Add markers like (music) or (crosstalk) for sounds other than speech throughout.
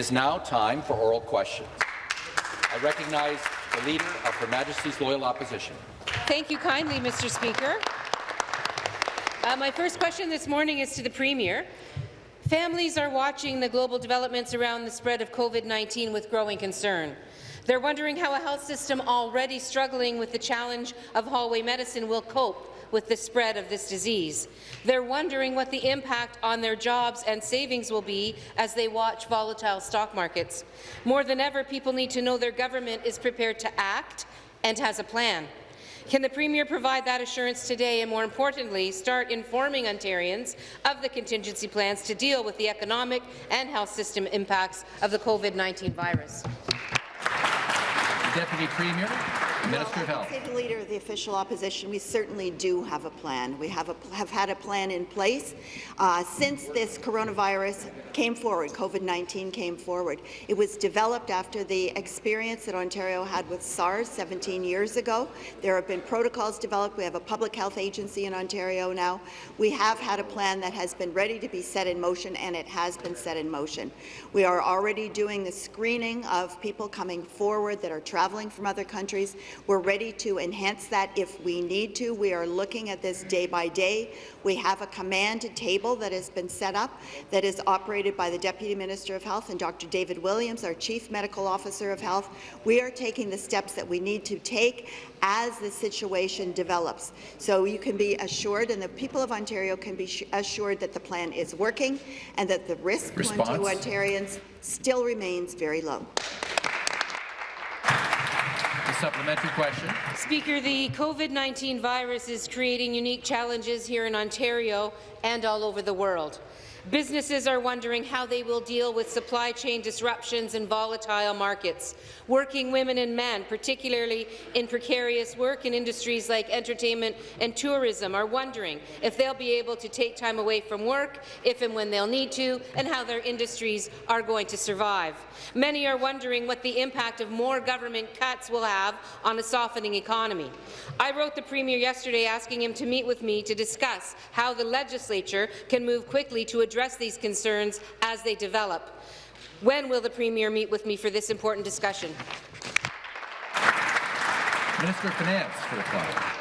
It is now time for oral questions. I recognize the Leader of Her Majesty's Loyal Opposition. Thank you kindly, Mr. Speaker. Uh, my first question this morning is to the Premier. Families are watching the global developments around the spread of COVID-19 with growing concern. They're wondering how a health system already struggling with the challenge of hallway medicine will cope with the spread of this disease. They're wondering what the impact on their jobs and savings will be as they watch volatile stock markets. More than ever, people need to know their government is prepared to act and has a plan. Can the Premier provide that assurance today and, more importantly, start informing Ontarians of the contingency plans to deal with the economic and health system impacts of the COVID-19 virus? Deputy Premier, Minister well, of Health. The Leader of the Official Opposition, we certainly do have a plan. We have, a, have had a plan in place uh, since this coronavirus came forward, COVID-19 came forward. It was developed after the experience that Ontario had with SARS 17 years ago. There have been protocols developed. We have a public health agency in Ontario now. We have had a plan that has been ready to be set in motion, and it has been set in motion. We are already doing the screening of people coming forward that are traveling from other countries. We're ready to enhance that if we need to. We are looking at this day by day. We have a command table that has been set up that is operated by the Deputy Minister of Health and Dr. David Williams, our Chief Medical Officer of Health. We are taking the steps that we need to take as the situation develops. So you can be assured, and the people of Ontario can be assured that the plan is working and that the risk to Ontarians still remains very low. Supplementary question. Speaker, the COVID-19 virus is creating unique challenges here in Ontario and all over the world. Businesses are wondering how they will deal with supply chain disruptions and volatile markets. Working women and men, particularly in precarious work in industries like entertainment and tourism, are wondering if they'll be able to take time away from work, if and when they'll need to, and how their industries are going to survive. Many are wondering what the impact of more government cuts will have on a softening economy. I wrote the Premier yesterday asking him to meet with me to discuss how the legislature can move quickly to address address these concerns as they develop. When will the Premier meet with me for this important discussion? Minister of Finance for reply.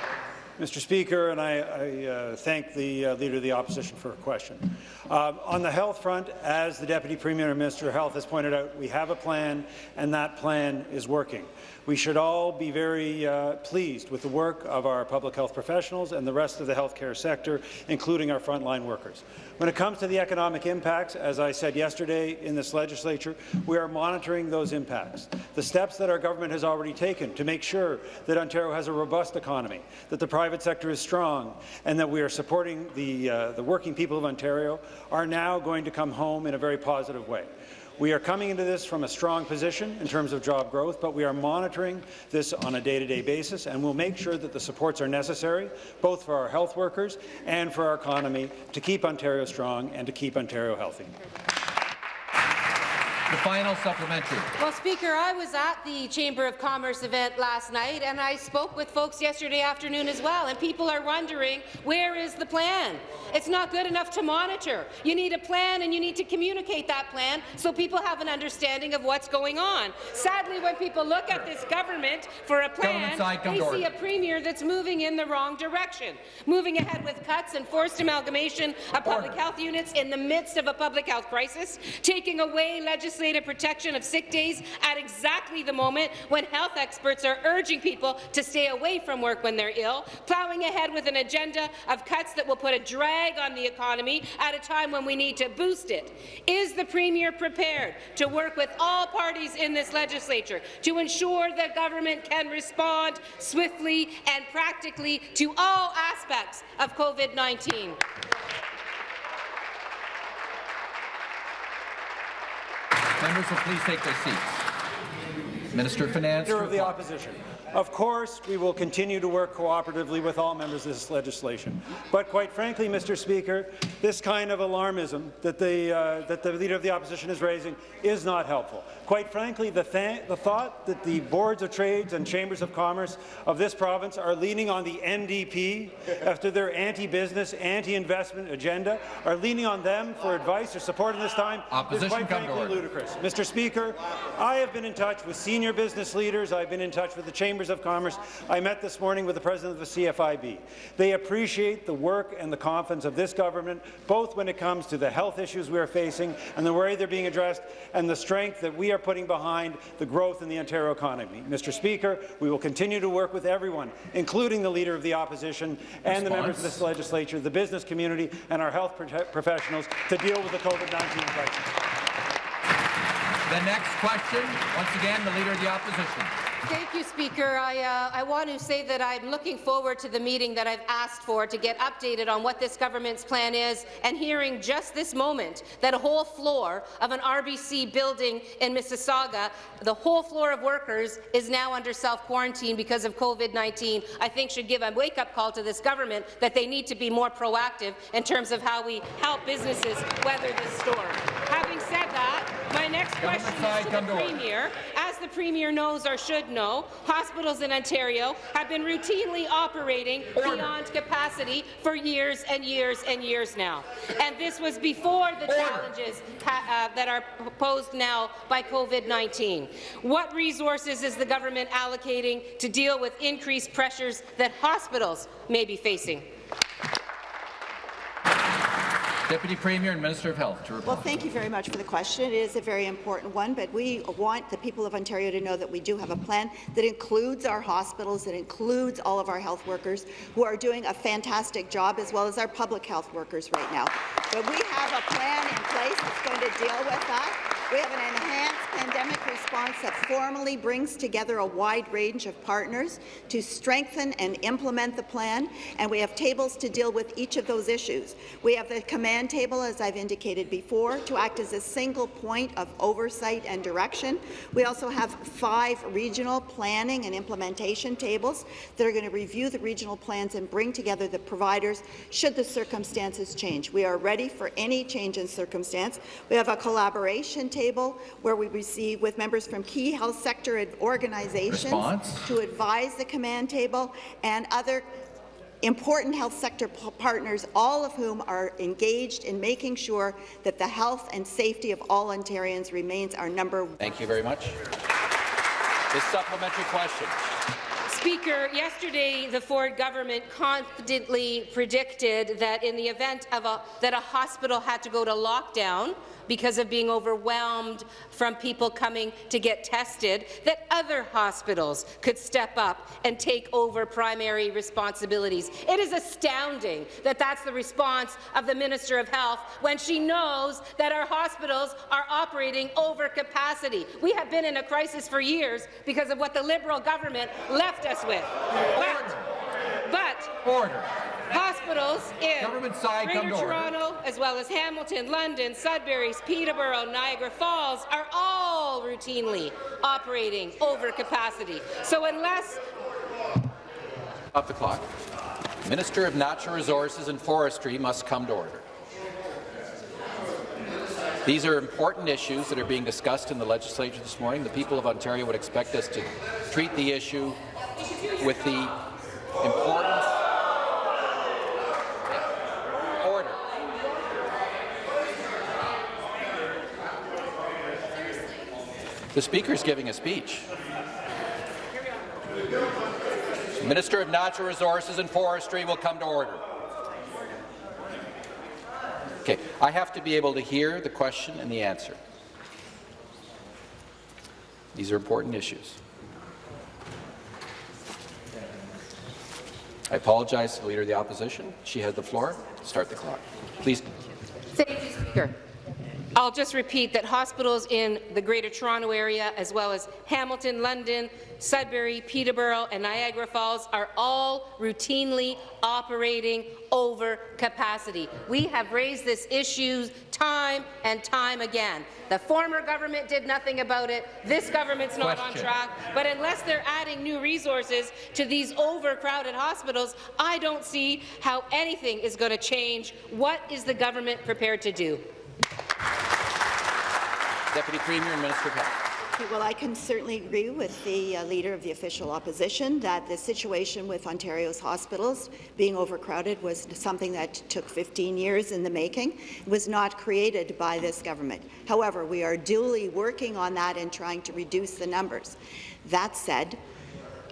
Mr. Speaker, and I, I uh, thank the uh, Leader of the Opposition for her question. Uh, on the health front, as the Deputy Premier and Minister of Health has pointed out, we have a plan, and that plan is working. We should all be very uh, pleased with the work of our public health professionals and the rest of the healthcare sector, including our frontline workers. When it comes to the economic impacts, as I said yesterday in this legislature, we are monitoring those impacts. The steps that our government has already taken to make sure that Ontario has a robust economy, that the private sector is strong, and that we are supporting the, uh, the working people of Ontario are now going to come home in a very positive way. We are coming into this from a strong position in terms of job growth, but we are monitoring this on a day-to-day -day basis, and we'll make sure that the supports are necessary, both for our health workers and for our economy, to keep Ontario strong and to keep Ontario healthy. The final supplementary. Well, Speaker, I was at the Chamber of Commerce event last night, and I spoke with folks yesterday afternoon as well, and people are wondering, where is the plan? It's not good enough to monitor. You need a plan, and you need to communicate that plan so people have an understanding of what's going on. Sadly, when people look at this government for a plan, side, they see a premier that's moving in the wrong direction, moving ahead with cuts and forced amalgamation of public Order. health units in the midst of a public health crisis, taking away legislation legislative protection of sick days at exactly the moment when health experts are urging people to stay away from work when they're ill, plowing ahead with an agenda of cuts that will put a drag on the economy at a time when we need to boost it. Is the Premier prepared to work with all parties in this legislature to ensure that government can respond swiftly and practically to all aspects of COVID-19? Members will please take their seats. Minister of Finance. Leader of the Opposition. Of course, we will continue to work cooperatively with all members of this legislation. But quite frankly, Mr. Speaker, this kind of alarmism that the, uh, that the Leader of the Opposition is raising is not helpful. Quite frankly, the, th the thought that the boards of trades and chambers of commerce of this province are leaning on the NDP after their anti-business, anti-investment agenda, are leaning on them for advice or support in this time Opposition, is quite frankly ludicrous. Mr. Speaker, I have been in touch with senior business leaders. I've been in touch with the Chambers of Commerce. I met this morning with the President of the CFIB. They appreciate the work and the confidence of this government, both when it comes to the health issues we are facing and the way they're being addressed, and the strength that we are putting behind the growth in the Ontario economy. Mr. Speaker, we will continue to work with everyone, including the Leader of the Opposition and the members of this legislature, the business community, and our health professionals to deal with the COVID-19 crisis. The next question, once again, the Leader of the Opposition. Thank you, Speaker. I, uh, I want to say that I'm looking forward to the meeting that I've asked for to get updated on what this government's plan is and hearing just this moment that a whole floor of an RBC building in Mississauga, the whole floor of workers is now under self-quarantine because of COVID-19, I think should give a wake-up call to this government that they need to be more proactive in terms of how we help businesses weather this storm. Having said that, my next question is to the. Premier. As the Premier knows or should know, hospitals in Ontario have been routinely operating beyond capacity for years and years and years now. And this was before the challenges uh, that are posed now by COVID-19. What resources is the government allocating to deal with increased pressures that hospitals may be facing? Deputy Premier and Minister of Health to reply. Well, thank you very much for the question. It is a very important one, but we want the people of Ontario to know that we do have a plan that includes our hospitals, that includes all of our health workers who are doing a fantastic job, as well as our public health workers right now. But we have a plan in place that's going to deal with that. We have an enhanced pandemic response that formally brings together a wide range of partners to strengthen and implement the plan, and we have tables to deal with each of those issues. We have the command table, as I've indicated before, to act as a single point of oversight and direction. We also have five regional planning and implementation tables that are going to review the regional plans and bring together the providers should the circumstances change. We are ready for any change in circumstance. We have a collaboration table where we receive with members from key health sector organizations Response. to advise the command table and other important health sector partners, all of whom are engaged in making sure that the health and safety of all Ontarians remains our number one. Thank you very much. This supplementary question. Speaker, yesterday the Ford government confidently predicted that in the event of a, that a hospital had to go to lockdown because of being overwhelmed from people coming to get tested, that other hospitals could step up and take over primary responsibilities. It is astounding that that's the response of the Minister of Health when she knows that our hospitals are operating over capacity. We have been in a crisis for years because of what the Liberal government left us with. But, but Order. Hospitals in Greater. Toronto, as well as Hamilton, London, Sudbury, Peterborough, Niagara Falls, are all routinely operating over capacity. So unless Up the clock. Minister of Natural Resources and Forestry must come to order. These are important issues that are being discussed in the legislature this morning. The people of Ontario would expect us to treat the issue with the importance. Order. The Speaker is giving a speech. Minister of Natural Resources and Forestry will come to order. Okay, I have to be able to hear the question and the answer. These are important issues. I apologize to the Leader of the Opposition. She had the floor. Start the clock. Please. Thank you, Speaker. I'll just repeat that hospitals in the Greater Toronto Area, as well as Hamilton, London, Sudbury, Peterborough and Niagara Falls are all routinely operating over capacity. We have raised this issue time and time again. The former government did nothing about it. This government's not Question. on track. But unless they're adding new resources to these overcrowded hospitals, I don't see how anything is going to change. What is the government prepared to do? Deputy Premier and Minister of Health. Well, I can certainly agree with the uh, Leader of the Official Opposition that the situation with Ontario's hospitals being overcrowded was something that took 15 years in the making. It was not created by this government. However, we are duly working on that and trying to reduce the numbers. That said,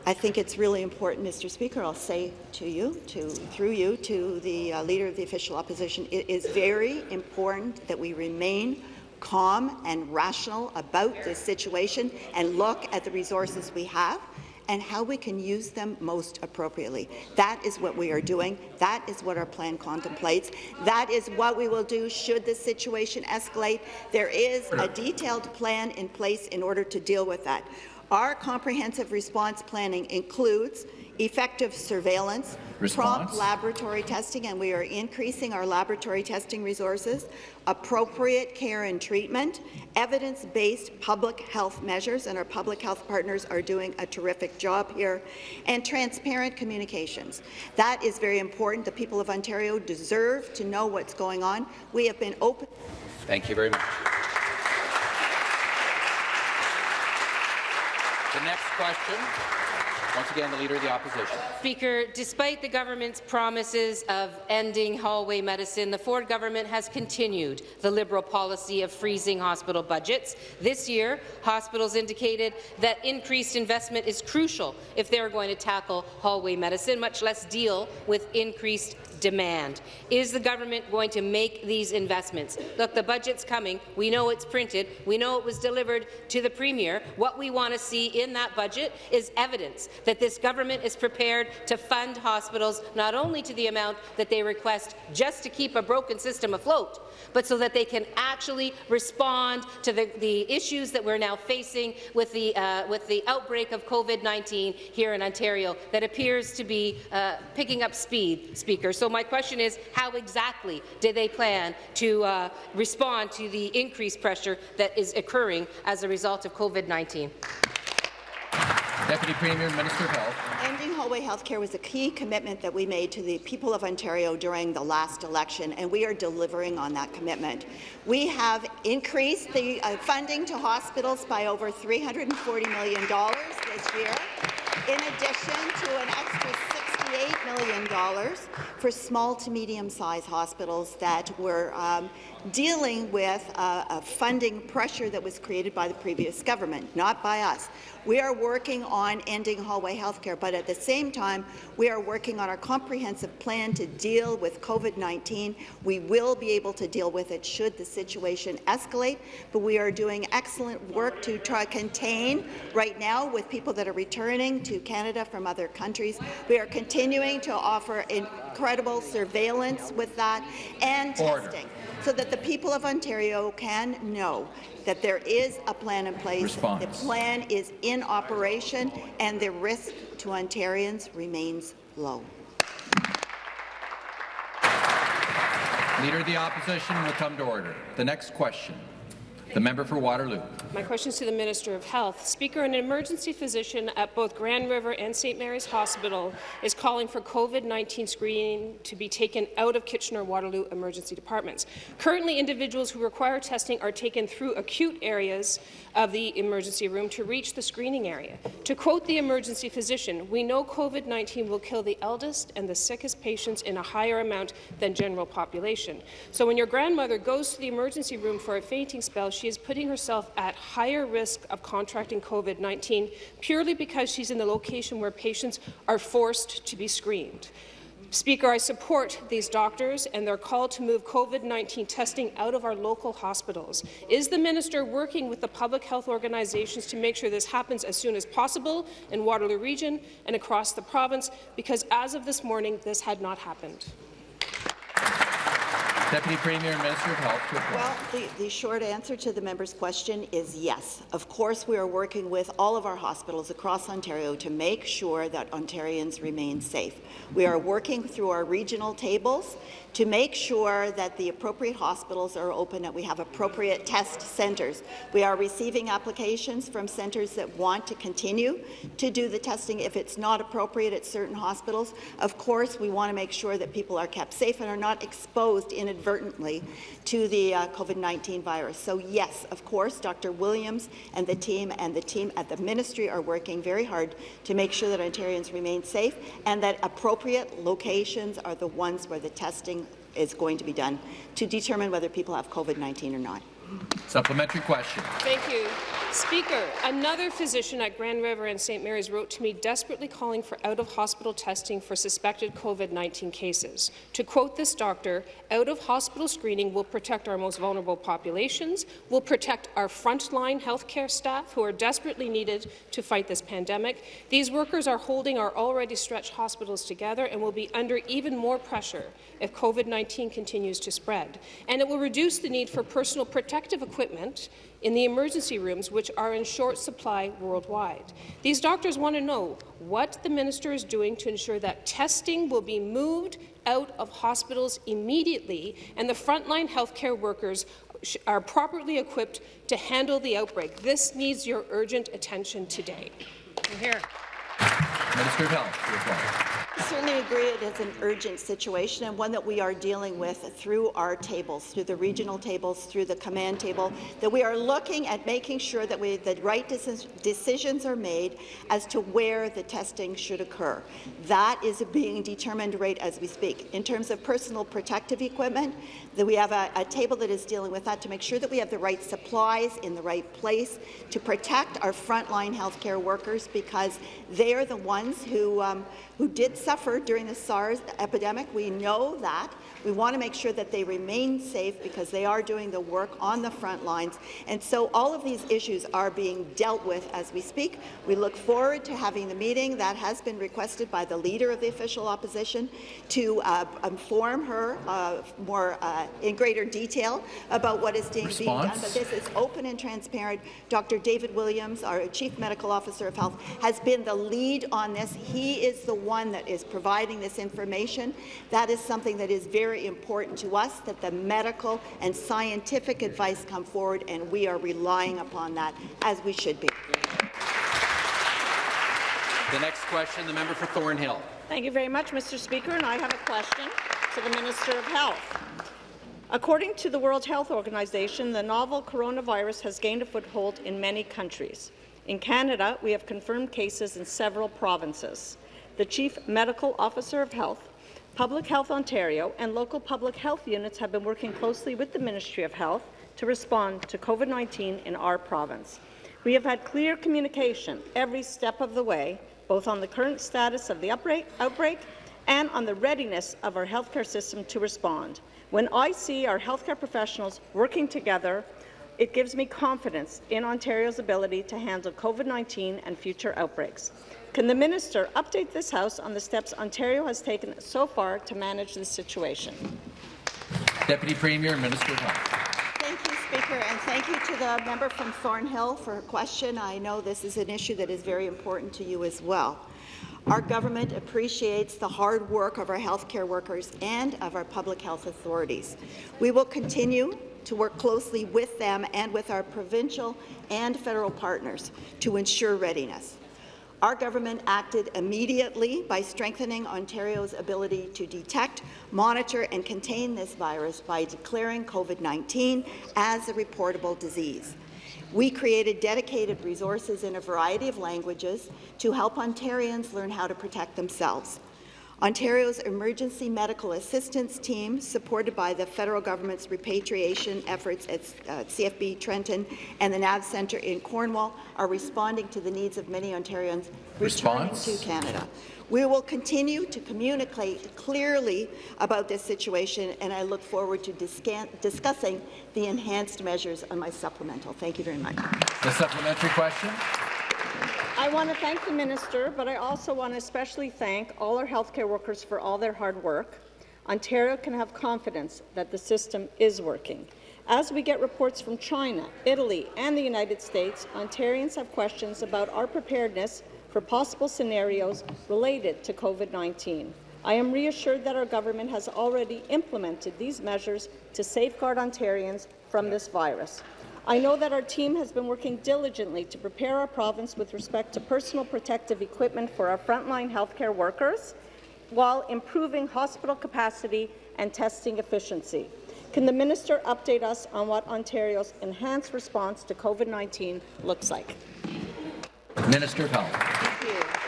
I think it's really important, Mr. Speaker, I'll say to you, to, through you, to the uh, Leader of the Official Opposition, it is very important that we remain calm and rational about this situation and look at the resources we have and how we can use them most appropriately. That is what we are doing. That is what our plan contemplates. That is what we will do should the situation escalate. There is a detailed plan in place in order to deal with that. Our comprehensive response planning includes effective surveillance, prompt laboratory testing, and we are increasing our laboratory testing resources, appropriate care and treatment, evidence-based public health measures, and our public health partners are doing a terrific job here, and transparent communications. That is very important. The people of Ontario deserve to know what's going on. We have been open Thank you very much. The next question, once again, the Leader of the Opposition. Speaker, despite the government's promises of ending hallway medicine, the Ford government has continued the Liberal policy of freezing hospital budgets. This year, hospitals indicated that increased investment is crucial if they're going to tackle hallway medicine, much less deal with increased demand. Is the government going to make these investments? Look, the budget's coming. We know it's printed. We know it was delivered to the Premier. What we want to see in that budget is evidence that this government is prepared to fund hospitals not only to the amount that they request just to keep a broken system afloat, but so that they can actually respond to the, the issues that we're now facing with the, uh, with the outbreak of COVID-19 here in Ontario that appears to be uh, picking up speed, Speaker. So my question is, how exactly did they plan to uh, respond to the increased pressure that is occurring as a result of COVID-19? Deputy Premier and Minister of Health. Ending hallway health care was a key commitment that we made to the people of Ontario during the last election, and we are delivering on that commitment. We have increased the uh, funding to hospitals by over $340 million this year, in addition to an extra $68 million for small to medium-sized hospitals that were um, dealing with uh, a funding pressure that was created by the previous government, not by us. We are working on ending hallway health care, but at the same time, we are working on our comprehensive plan to deal with COVID-19. We will be able to deal with it should the situation escalate, but we are doing excellent work to try to contain right now with people that are returning to Canada from other countries. We are continuing to offer incredible surveillance with that and Order. testing so that the people of Ontario can know that there is a plan in place. Response. The plan is in operation, and the risk to Ontarians remains low. Leader of the Opposition will come to order. The next question, the member for Waterloo. My question is to the Minister of Health. Speaker, an emergency physician at both Grand River and St. Mary's Hospital is calling for COVID-19 screening to be taken out of Kitchener-Waterloo emergency departments. Currently, individuals who require testing are taken through acute areas of the emergency room to reach the screening area. To quote the emergency physician, we know COVID-19 will kill the eldest and the sickest patients in a higher amount than general population. So when your grandmother goes to the emergency room for a fainting spell, she is putting herself at higher risk of contracting COVID-19 purely because she's in the location where patients are forced to be screened. Speaker, I support these doctors and their call to move COVID-19 testing out of our local hospitals. Is the minister working with the public health organizations to make sure this happens as soon as possible in Waterloo Region and across the province? Because as of this morning, this had not happened. Deputy Premier and Minister of Health. Well, the, the short answer to the member's question is yes. Of course, we are working with all of our hospitals across Ontario to make sure that Ontarians remain safe. We are working through our regional tables to make sure that the appropriate hospitals are open, that we have appropriate test centres. We are receiving applications from centres that want to continue to do the testing if it's not appropriate at certain hospitals. Of course, we want to make sure that people are kept safe and are not exposed inadvertently to the uh, COVID-19 virus. So yes, of course, Dr. Williams and the team and the team at the ministry are working very hard to make sure that Ontarians remain safe and that appropriate locations are the ones where the testing is going to be done to determine whether people have COVID-19 or not. Supplementary question. Thank you. Speaker, another physician at Grand River and St. Mary's wrote to me desperately calling for out-of-hospital testing for suspected COVID-19 cases. To quote this doctor, out-of-hospital screening will protect our most vulnerable populations, will protect our frontline healthcare staff who are desperately needed to fight this pandemic. These workers are holding our already stretched hospitals together and will be under even more pressure if COVID-19 continues to spread. And it will reduce the need for personal protective equipment in the emergency rooms, which are in short supply worldwide. These doctors want to know what the minister is doing to ensure that testing will be moved out of hospitals immediately and the frontline healthcare workers are properly equipped to handle the outbreak. This needs your urgent attention today. Here. Minister of Health. I certainly agree it is an urgent situation and one that we are dealing with through our tables, through the regional tables, through the command table, that we are looking at making sure that we, the right decisions are made as to where the testing should occur. That is being determined right as we speak. In terms of personal protective equipment, that we have a, a table that is dealing with that to make sure that we have the right supplies in the right place to protect our frontline healthcare workers because they are the ones who, um, who did suffer during the SARS epidemic. We know that. We want to make sure that they remain safe because they are doing the work on the front lines. And so all of these issues are being dealt with as we speak. We look forward to having the meeting that has been requested by the Leader of the Official Opposition to uh, inform her uh, more uh, in greater detail about what is being, done. But this is open and transparent. Dr. David Williams, our Chief Medical Officer of Health, has been the lead on this. He is the one that is providing this information. That is something that is very very important to us that the medical and scientific advice come forward, and we are relying upon that, as we should be. The next question, the member for Thornhill. Thank you very much, Mr. Speaker, and I have a question to the Minister of Health. According to the World Health Organization, the novel coronavirus has gained a foothold in many countries. In Canada, we have confirmed cases in several provinces. The Chief Medical Officer of Health Public Health Ontario and local public health units have been working closely with the Ministry of Health to respond to COVID-19 in our province. We have had clear communication every step of the way, both on the current status of the outbreak, and on the readiness of our healthcare system to respond. When I see our healthcare professionals working together, it gives me confidence in Ontario's ability to handle COVID-19 and future outbreaks. Can the minister update this House on the steps Ontario has taken so far to manage this situation? Deputy Premier and Minister of Health. Thank you, Speaker, and thank you to the member from Thornhill for her question. I know this is an issue that is very important to you as well. Our government appreciates the hard work of our healthcare workers and of our public health authorities. We will continue to work closely with them and with our provincial and federal partners to ensure readiness. Our government acted immediately by strengthening Ontario's ability to detect, monitor and contain this virus by declaring COVID-19 as a reportable disease. We created dedicated resources in a variety of languages to help Ontarians learn how to protect themselves. Ontario's Emergency Medical Assistance Team, supported by the federal government's repatriation efforts at uh, CFB Trenton and the NAV Centre in Cornwall, are responding to the needs of many Ontarians returning Response. to Canada. We will continue to communicate clearly about this situation, and I look forward to discussing the enhanced measures on my supplemental. Thank you very much. The supplementary question. I want to thank the minister, but I also want to especially thank all our healthcare workers for all their hard work. Ontario can have confidence that the system is working. As we get reports from China, Italy and the United States, Ontarians have questions about our preparedness for possible scenarios related to COVID-19. I am reassured that our government has already implemented these measures to safeguard Ontarians from this virus. I know that our team has been working diligently to prepare our province with respect to personal protective equipment for our frontline healthcare workers while improving hospital capacity and testing efficiency. Can the minister update us on what Ontario's enhanced response to COVID-19 looks like? Minister of Health.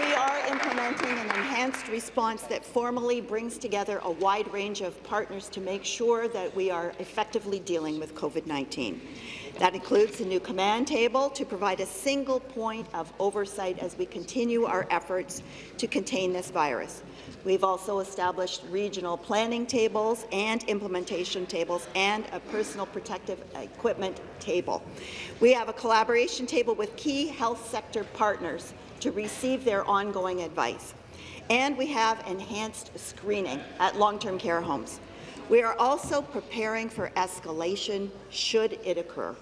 We are implementing an enhanced response that formally brings together a wide range of partners to make sure that we are effectively dealing with COVID-19. That includes a new command table to provide a single point of oversight as we continue our efforts to contain this virus. We've also established regional planning tables and implementation tables and a personal protective equipment table. We have a collaboration table with key health sector partners to receive their ongoing advice. And we have enhanced screening at long-term care homes. We are also preparing for escalation should it occur.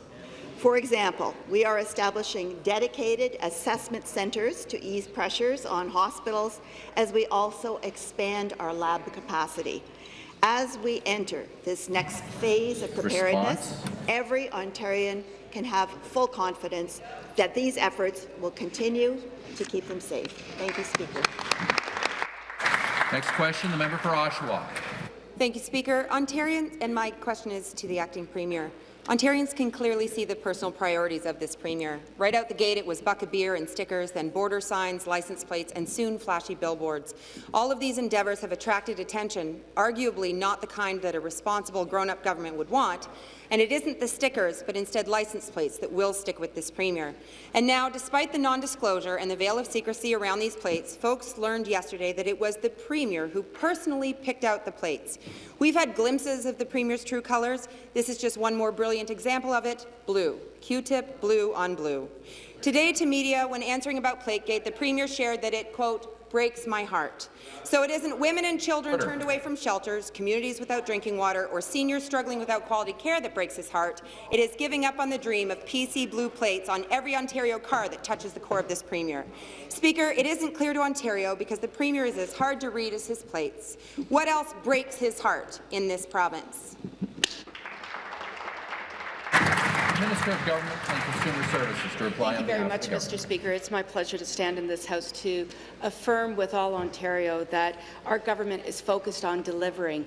For example, we are establishing dedicated assessment centres to ease pressures on hospitals as we also expand our lab capacity. As we enter this next phase of preparedness, Response. every Ontarian can have full confidence that these efforts will continue to keep them safe. Thank you, Speaker. Next question, the member for Oshawa. Thank you, Speaker. Ontarians, and my question is to the acting premier. Ontarians can clearly see the personal priorities of this premier. Right out the gate, it was bucket beer and stickers, then border signs, license plates, and soon flashy billboards. All of these endeavours have attracted attention, arguably not the kind that a responsible grown-up government would want, and it isn't the stickers, but instead license plates that will stick with this premier. And now, despite the non-disclosure and the veil of secrecy around these plates, folks learned yesterday that it was the premier who personally picked out the plates. We've had glimpses of the premier's true colours. This is just one more brilliant example of it, blue. Q-tip, blue on blue. Today to media, when answering about Plategate, the Premier shared that it, quote, breaks my heart. So it isn't women and children Order. turned away from shelters, communities without drinking water, or seniors struggling without quality care that breaks his heart. It is giving up on the dream of PC blue plates on every Ontario car that touches the core of this Premier. Speaker, it isn't clear to Ontario because the Premier is as hard to read as his plates. What else breaks his heart in this province? Minister of Government and Consumer Services to reply Thank you very much, of the government. Mr. Speaker. It's my pleasure to stand in this House to affirm with all Ontario that our government is focused on delivering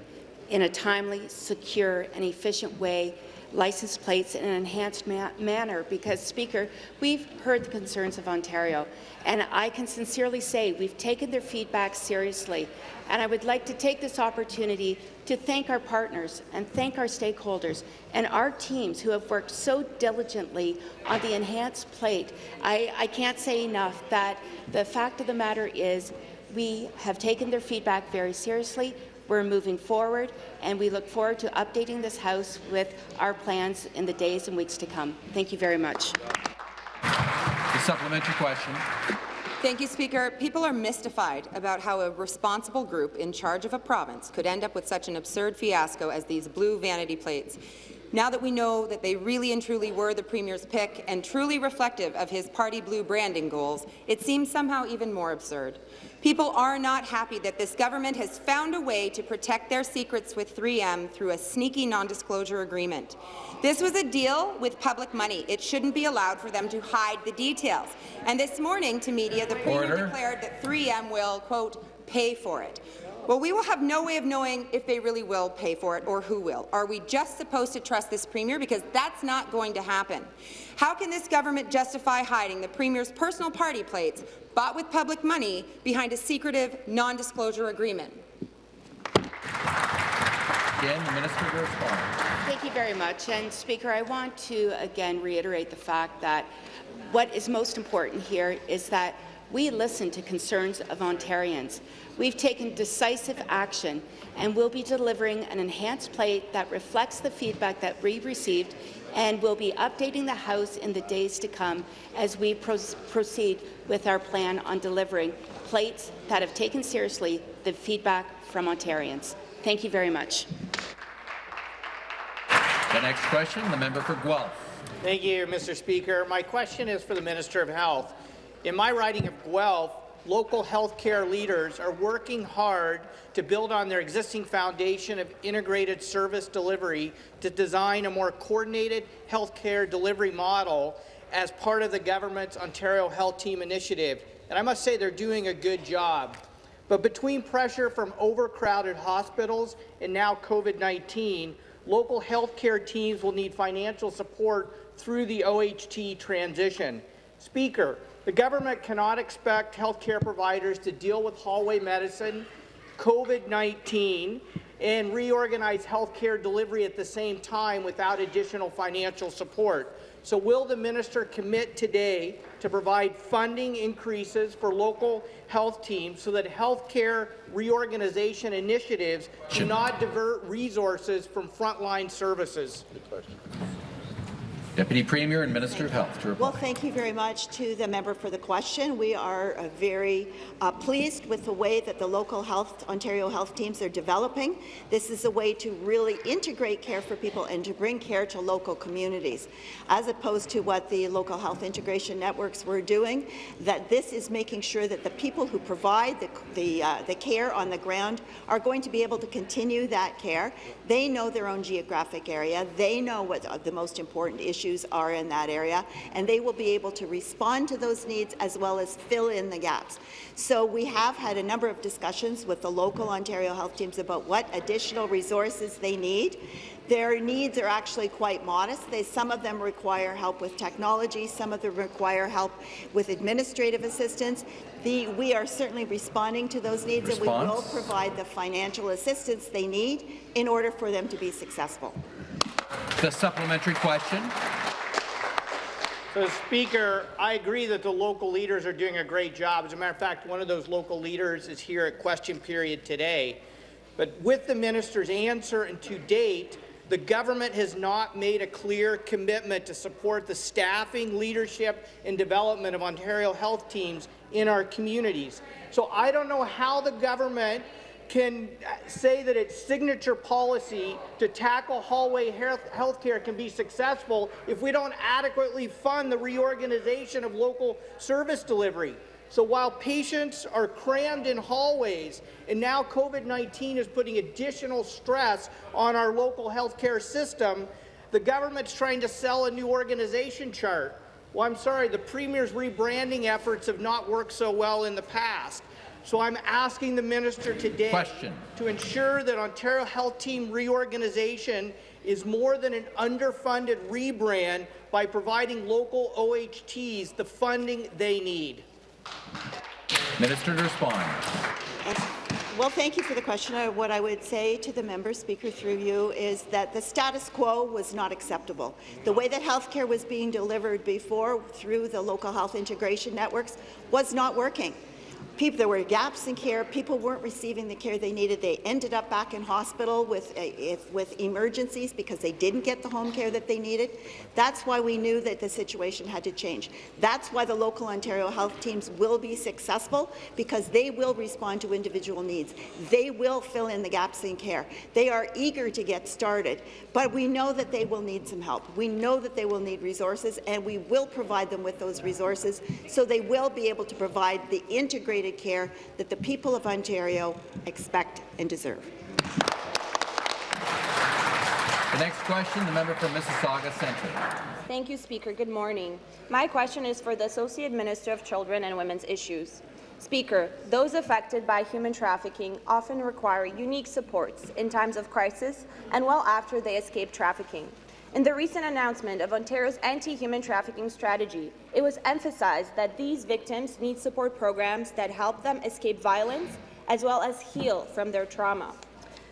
in a timely, secure and efficient way license plates in an enhanced ma manner because, Speaker, we've heard the concerns of Ontario, and I can sincerely say we've taken their feedback seriously, and I would like to take this opportunity to thank our partners and thank our stakeholders and our teams who have worked so diligently on the enhanced plate. I, I can't say enough that the fact of the matter is we have taken their feedback very seriously. We're moving forward, and we look forward to updating this House with our plans in the days and weeks to come. Thank you very much. The supplementary question. Thank you, Speaker. People are mystified about how a responsible group in charge of a province could end up with such an absurd fiasco as these blue vanity plates. Now that we know that they really and truly were the Premier's pick and truly reflective of his party blue branding goals, it seems somehow even more absurd. People are not happy that this government has found a way to protect their secrets with 3M through a sneaky non-disclosure agreement. This was a deal with public money. It shouldn't be allowed for them to hide the details. And this morning to media, the Premier Order. declared that 3M will, quote, pay for it. Well, we will have no way of knowing if they really will pay for it or who will. Are we just supposed to trust this Premier? Because that's not going to happen. How can this government justify hiding the Premier's personal party plates bought with public money behind a secretive, non-disclosure agreement? Again, the minister to respond. Thank you very much. And Speaker, I want to again reiterate the fact that what is most important here is that we listen to concerns of Ontarians. We've taken decisive action and will be delivering an enhanced plate that reflects the feedback that we received and will be updating the House in the days to come as we pro proceed with our plan on delivering plates that have taken seriously the feedback from Ontarians. Thank you very much. The next question, the member for Guelph. Thank you, Mr. Speaker. My question is for the Minister of Health. In my riding of Guelph, local healthcare leaders are working hard to build on their existing foundation of integrated service delivery to design a more coordinated healthcare delivery model as part of the government's Ontario Health Team initiative. And I must say they're doing a good job. But between pressure from overcrowded hospitals and now COVID-19, local healthcare teams will need financial support through the OHT transition. Speaker, the government cannot expect healthcare providers to deal with hallway medicine, COVID-19, and reorganize healthcare delivery at the same time without additional financial support. So will the minister commit today to provide funding increases for local health teams so that healthcare reorganization initiatives do not divert resources from frontline services? Deputy Premier and Minister of Health to reply. Well, thank you very much to the member for the question. We are uh, very uh, pleased with the way that the local health, Ontario health teams are developing. This is a way to really integrate care for people and to bring care to local communities, as opposed to what the local health integration networks were doing, that this is making sure that the people who provide the, the, uh, the care on the ground are going to be able to continue that care. They know their own geographic area. They know what the most important issues are in that area, and they will be able to respond to those needs as well as fill in the gaps. So we have had a number of discussions with the local Ontario health teams about what additional resources they need. Their needs are actually quite modest. They, some of them require help with technology, some of them require help with administrative assistance. The, we are certainly responding to those needs Response? and we will provide the financial assistance they need in order for them to be successful. The supplementary question. So, Speaker, I agree that the local leaders are doing a great job. As a matter of fact, one of those local leaders is here at question period today. But with the minister's answer and to date, the government has not made a clear commitment to support the staffing, leadership, and development of Ontario health teams in our communities. So I don't know how the government can say that its signature policy to tackle hallway health care can be successful if we don't adequately fund the reorganization of local service delivery. So while patients are crammed in hallways and now COVID-19 is putting additional stress on our local healthcare system, the government's trying to sell a new organization chart. Well, I'm sorry, the Premier's rebranding efforts have not worked so well in the past. So I'm asking the minister today Question. to ensure that Ontario Health Team reorganization is more than an underfunded rebrand by providing local OHTs the funding they need. Minister to respond. Well, thank you for the question. What I would say to the member, Speaker, through you, is that the status quo was not acceptable. The way that healthcare was being delivered before through the local health integration networks was not working people, there were gaps in care. People weren't receiving the care they needed. They ended up back in hospital with, uh, with emergencies because they didn't get the home care that they needed. That's why we knew that the situation had to change. That's why the local Ontario health teams will be successful because they will respond to individual needs. They will fill in the gaps in care. They are eager to get started, but we know that they will need some help. We know that they will need resources, and we will provide them with those resources so they will be able to provide the integrated care that the people of Ontario expect and deserve. The next question, the member for Mississauga Centre. Thank you, Speaker. Good morning. My question is for the Associate Minister of Children and Women's Issues. Speaker, those affected by human trafficking often require unique supports in times of crisis and well after they escape trafficking. In the recent announcement of Ontario's anti-human trafficking strategy, it was emphasized that these victims need support programs that help them escape violence as well as heal from their trauma.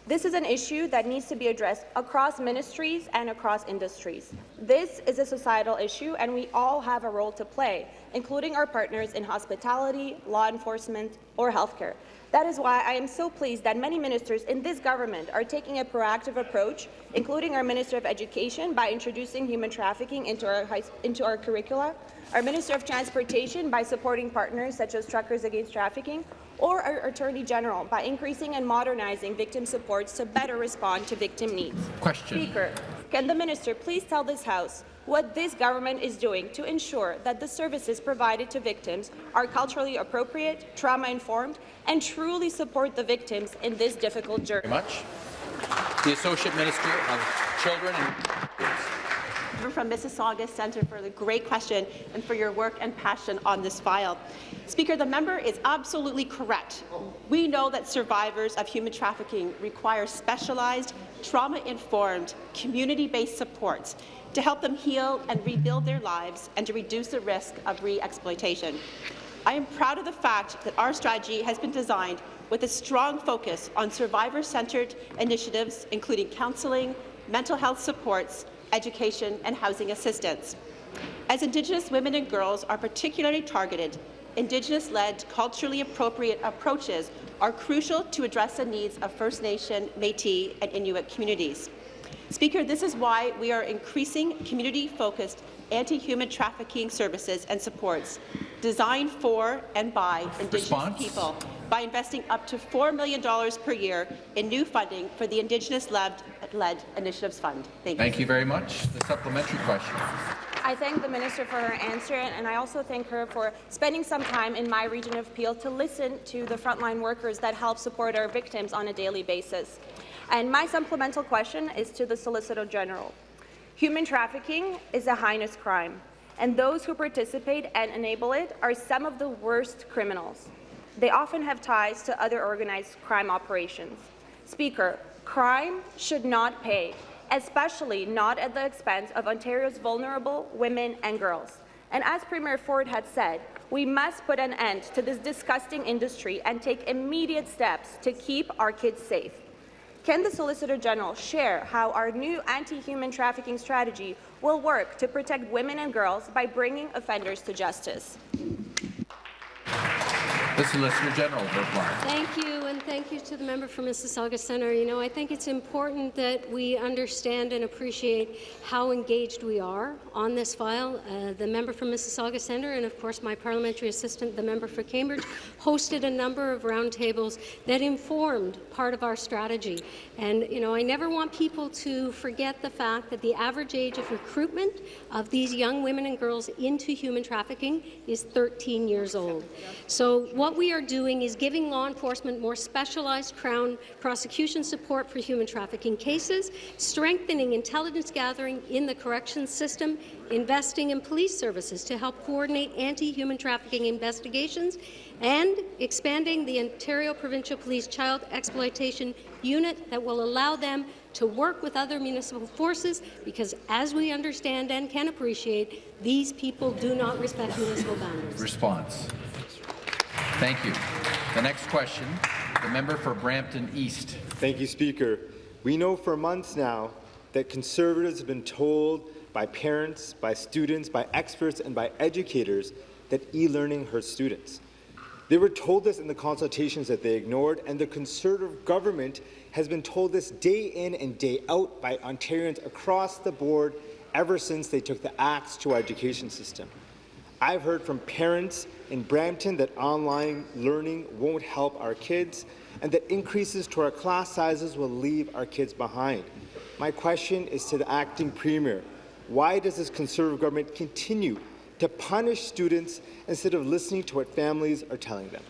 This is an issue that needs to be addressed across ministries and across industries. This is a societal issue, and we all have a role to play, including our partners in hospitality, law enforcement, or healthcare. That is why I am so pleased that many ministers in this government are taking a proactive approach, including our Minister of Education by introducing human trafficking into our, high, into our curricula, our Minister of Transportation by supporting partners such as Truckers Against Trafficking, or our Attorney General by increasing and modernizing victim supports to better respond to victim needs. Question. Speaker, can the minister please tell this House what this government is doing to ensure that the services provided to victims are culturally appropriate, trauma-informed, and truly support the victims in this difficult journey? Very much. The Associate Minister of Children and from Mississauga Centre for the great question and for your work and passion on this file. Speaker, the member is absolutely correct. We know that survivors of human trafficking require specialized, trauma-informed, community-based supports to help them heal and rebuild their lives and to reduce the risk of re-exploitation. I am proud of the fact that our strategy has been designed with a strong focus on survivor-centred initiatives, including counselling, mental health supports, education and housing assistance. As Indigenous women and girls are particularly targeted, Indigenous-led, culturally appropriate approaches are crucial to address the needs of First Nation, Métis and Inuit communities. Speaker, this is why we are increasing community-focused anti-human trafficking services and supports designed for and by Indigenous Response? people by investing up to $4 million per year in new funding for the Indigenous-led Initiatives Fund. Thank you. Thank you very much. The supplementary question. I thank the minister for her answer, and I also thank her for spending some time in my region of Peel to listen to the frontline workers that help support our victims on a daily basis. And my supplemental question is to the Solicitor General. Human trafficking is a heinous crime, and those who participate and enable it are some of the worst criminals. They often have ties to other organized crime operations. Speaker, crime should not pay, especially not at the expense of Ontario's vulnerable women and girls. And as Premier Ford had said, we must put an end to this disgusting industry and take immediate steps to keep our kids safe. Can the Solicitor General share how our new anti-human trafficking strategy will work to protect women and girls by bringing offenders to justice? The Solicitor General reply. Thank you, and thank you to the member for Mississauga Centre. You know, I think it's important that we understand and appreciate how engaged we are on this file. Uh, the member from Mississauga Centre and, of course, my parliamentary assistant, the member for Cambridge, hosted a number of roundtables that informed part of our strategy. And, you know, I never want people to forget the fact that the average age of recruitment of these young women and girls into human trafficking is 13 years old. So what we are doing is giving law enforcement more specialized Crown prosecution support for human trafficking cases, strengthening intelligence gathering in the corrections system, investing in police services to help coordinate anti-human trafficking investigations, and expanding the Ontario Provincial Police Child Exploitation Unit that will allow them to work with other municipal forces because, as we understand and can appreciate, these people do not respect municipal boundaries. Response. Thank you. The next question, the member for Brampton East. Thank you, Speaker. We know for months now that Conservatives have been told by parents, by students, by experts, and by educators that e-learning hurts students. They were told this in the consultations that they ignored, and the Conservative government has been told this day in and day out by Ontarians across the board ever since they took the axe to our education system. I've heard from parents in Brampton that online learning won't help our kids and that increases to our class sizes will leave our kids behind. My question is to the acting premier. Why does this Conservative government continue to punish students instead of listening to what families are telling them?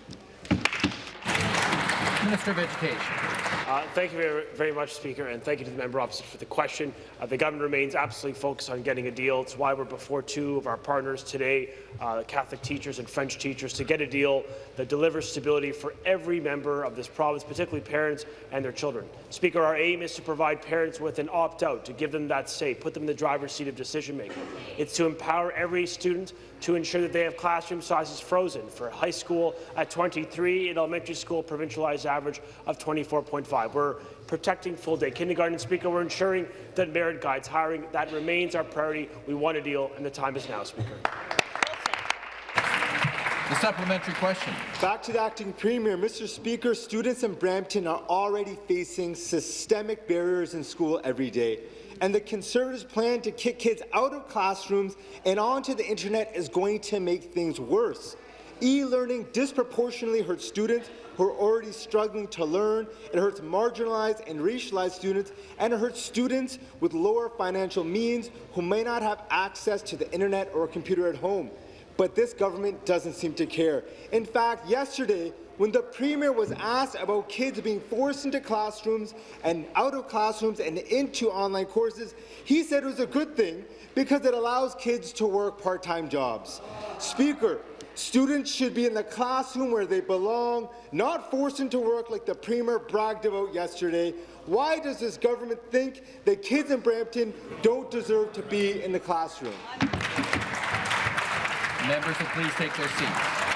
Minister of Education. Uh, thank you very, very, much, Speaker, and thank you to the member opposite for the question. Uh, the government remains absolutely focused on getting a deal. It's why we're before two of our partners today, uh, Catholic teachers and French teachers, to get a deal that delivers stability for every member of this province, particularly parents and their children. Speaker, our aim is to provide parents with an opt-out, to give them that say, put them in the driver's seat of decision-making. It's to empower every student to ensure that they have classroom sizes frozen for high school at 23 and elementary school provincialized average of 24.5. We're protecting full-day kindergarten. Speaker, we're ensuring that merit guides hiring. That remains our priority. We want a deal, and the time is now, Speaker. The supplementary question. Back to the acting premier. Mr. Speaker, students in Brampton are already facing systemic barriers in school every day and the Conservatives' plan to kick kids out of classrooms and onto the internet is going to make things worse. E-learning disproportionately hurts students who are already struggling to learn. It hurts marginalized and racialized students, and it hurts students with lower financial means who may not have access to the internet or a computer at home. But this government doesn't seem to care. In fact, yesterday, when the Premier was asked about kids being forced into classrooms and out of classrooms and into online courses, he said it was a good thing because it allows kids to work part-time jobs. Speaker, students should be in the classroom where they belong, not forced into work like the Premier bragged about yesterday. Why does this government think that kids in Brampton don't deserve to be in the classroom? Members will please take their seats.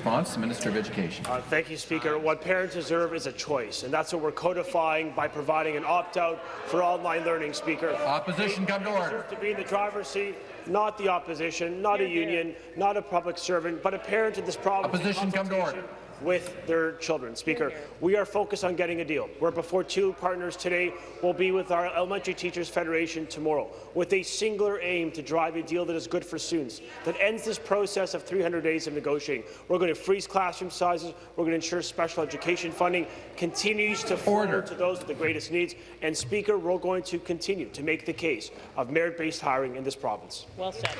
Response, Minister of Education. Uh, thank you, Speaker. What parents deserve is a choice, and that's what we're codifying by providing an opt-out for online learning, Speaker. Opposition, come to order. To be in the driver's seat, not the opposition, not a union, not a public servant, but a parent in this province. Opposition, come to order with their children. Speaker, we are focused on getting a deal. We're before two partners today. We'll be with our Elementary Teachers Federation tomorrow with a singular aim to drive a deal that is good for students, that ends this process of 300 days of negotiating. We're going to freeze classroom sizes. We're going to ensure special education funding continues to flow to those with the greatest needs. And Speaker, we're going to continue to make the case of merit-based hiring in this province. Well said.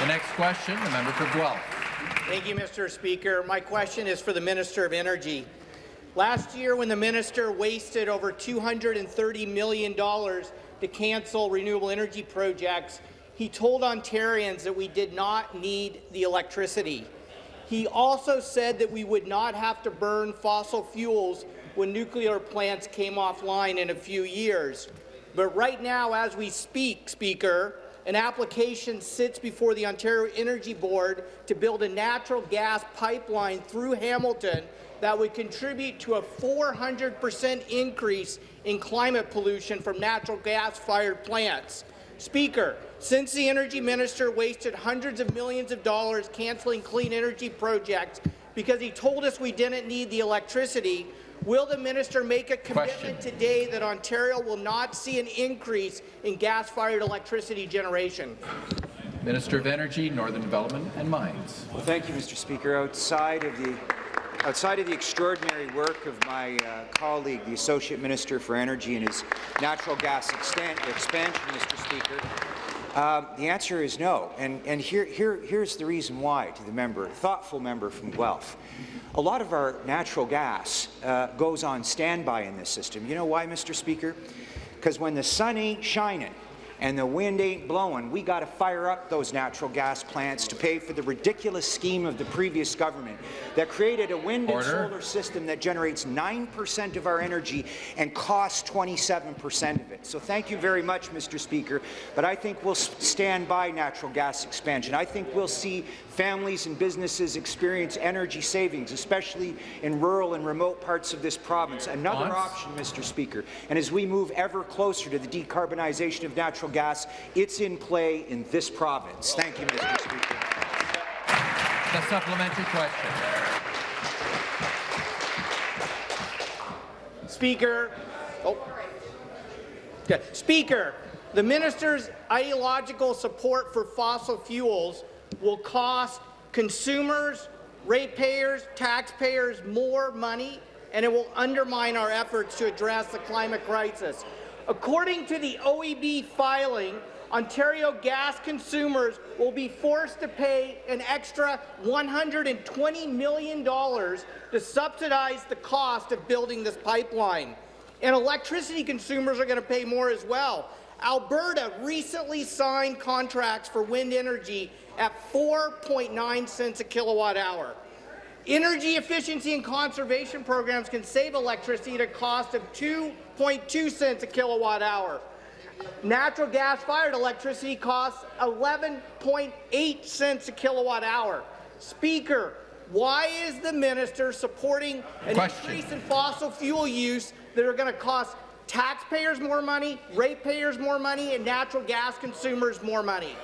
The next question, the member for Guelph. Thank you, Mr. Speaker. My question is for the Minister of Energy. Last year, when the minister wasted over $230 million to cancel renewable energy projects, he told Ontarians that we did not need the electricity. He also said that we would not have to burn fossil fuels when nuclear plants came offline in a few years. But right now, as we speak, Speaker, an application sits before the Ontario Energy Board to build a natural gas pipeline through Hamilton that would contribute to a 400 percent increase in climate pollution from natural gas-fired plants. Speaker, since the energy minister wasted hundreds of millions of dollars cancelling clean energy projects because he told us we didn't need the electricity, Will the minister make a commitment Question. today that Ontario will not see an increase in gas-fired electricity generation? Minister of Energy, Northern Development and Mines. Well, thank you, Mr. Speaker. Outside of the outside of the extraordinary work of my uh, colleague, the Associate Minister for Energy, and his natural gas expansion, Mr. Speaker, um, the answer is no, and, and here, here, here's the reason why to the member, thoughtful member from Guelph. A lot of our natural gas uh, goes on standby in this system. You know why, Mr. Speaker? Because when the sun ain't shining, and the wind ain't blowing, we got to fire up those natural gas plants to pay for the ridiculous scheme of the previous government that created a wind Order. and solar system that generates 9% of our energy and costs 27% of it. So thank you very much, Mr. Speaker, but I think we'll stand by natural gas expansion. I think we'll see families and businesses experience energy savings, especially in rural and remote parts of this province. Another option, Mr. Speaker, and as we move ever closer to the decarbonization of natural gas, it's in play in this province. Thank you, Mr. Speaker. The supplementary question. Speaker. Oh. Okay. Speaker, the minister's ideological support for fossil fuels will cost consumers, ratepayers, taxpayers more money, and it will undermine our efforts to address the climate crisis. According to the OEB filing, Ontario gas consumers will be forced to pay an extra $120 million to subsidize the cost of building this pipeline. And electricity consumers are going to pay more as well. Alberta recently signed contracts for wind energy at 4.9 cents a kilowatt hour. Energy efficiency and conservation programs can save electricity at a cost of 2.2 cents a kilowatt hour. Natural gas-fired electricity costs 11.8 cents a kilowatt hour. Speaker, why is the minister supporting an Question. increase in fossil fuel use that are going to cost taxpayers more money, ratepayers more money, and natural gas consumers more money?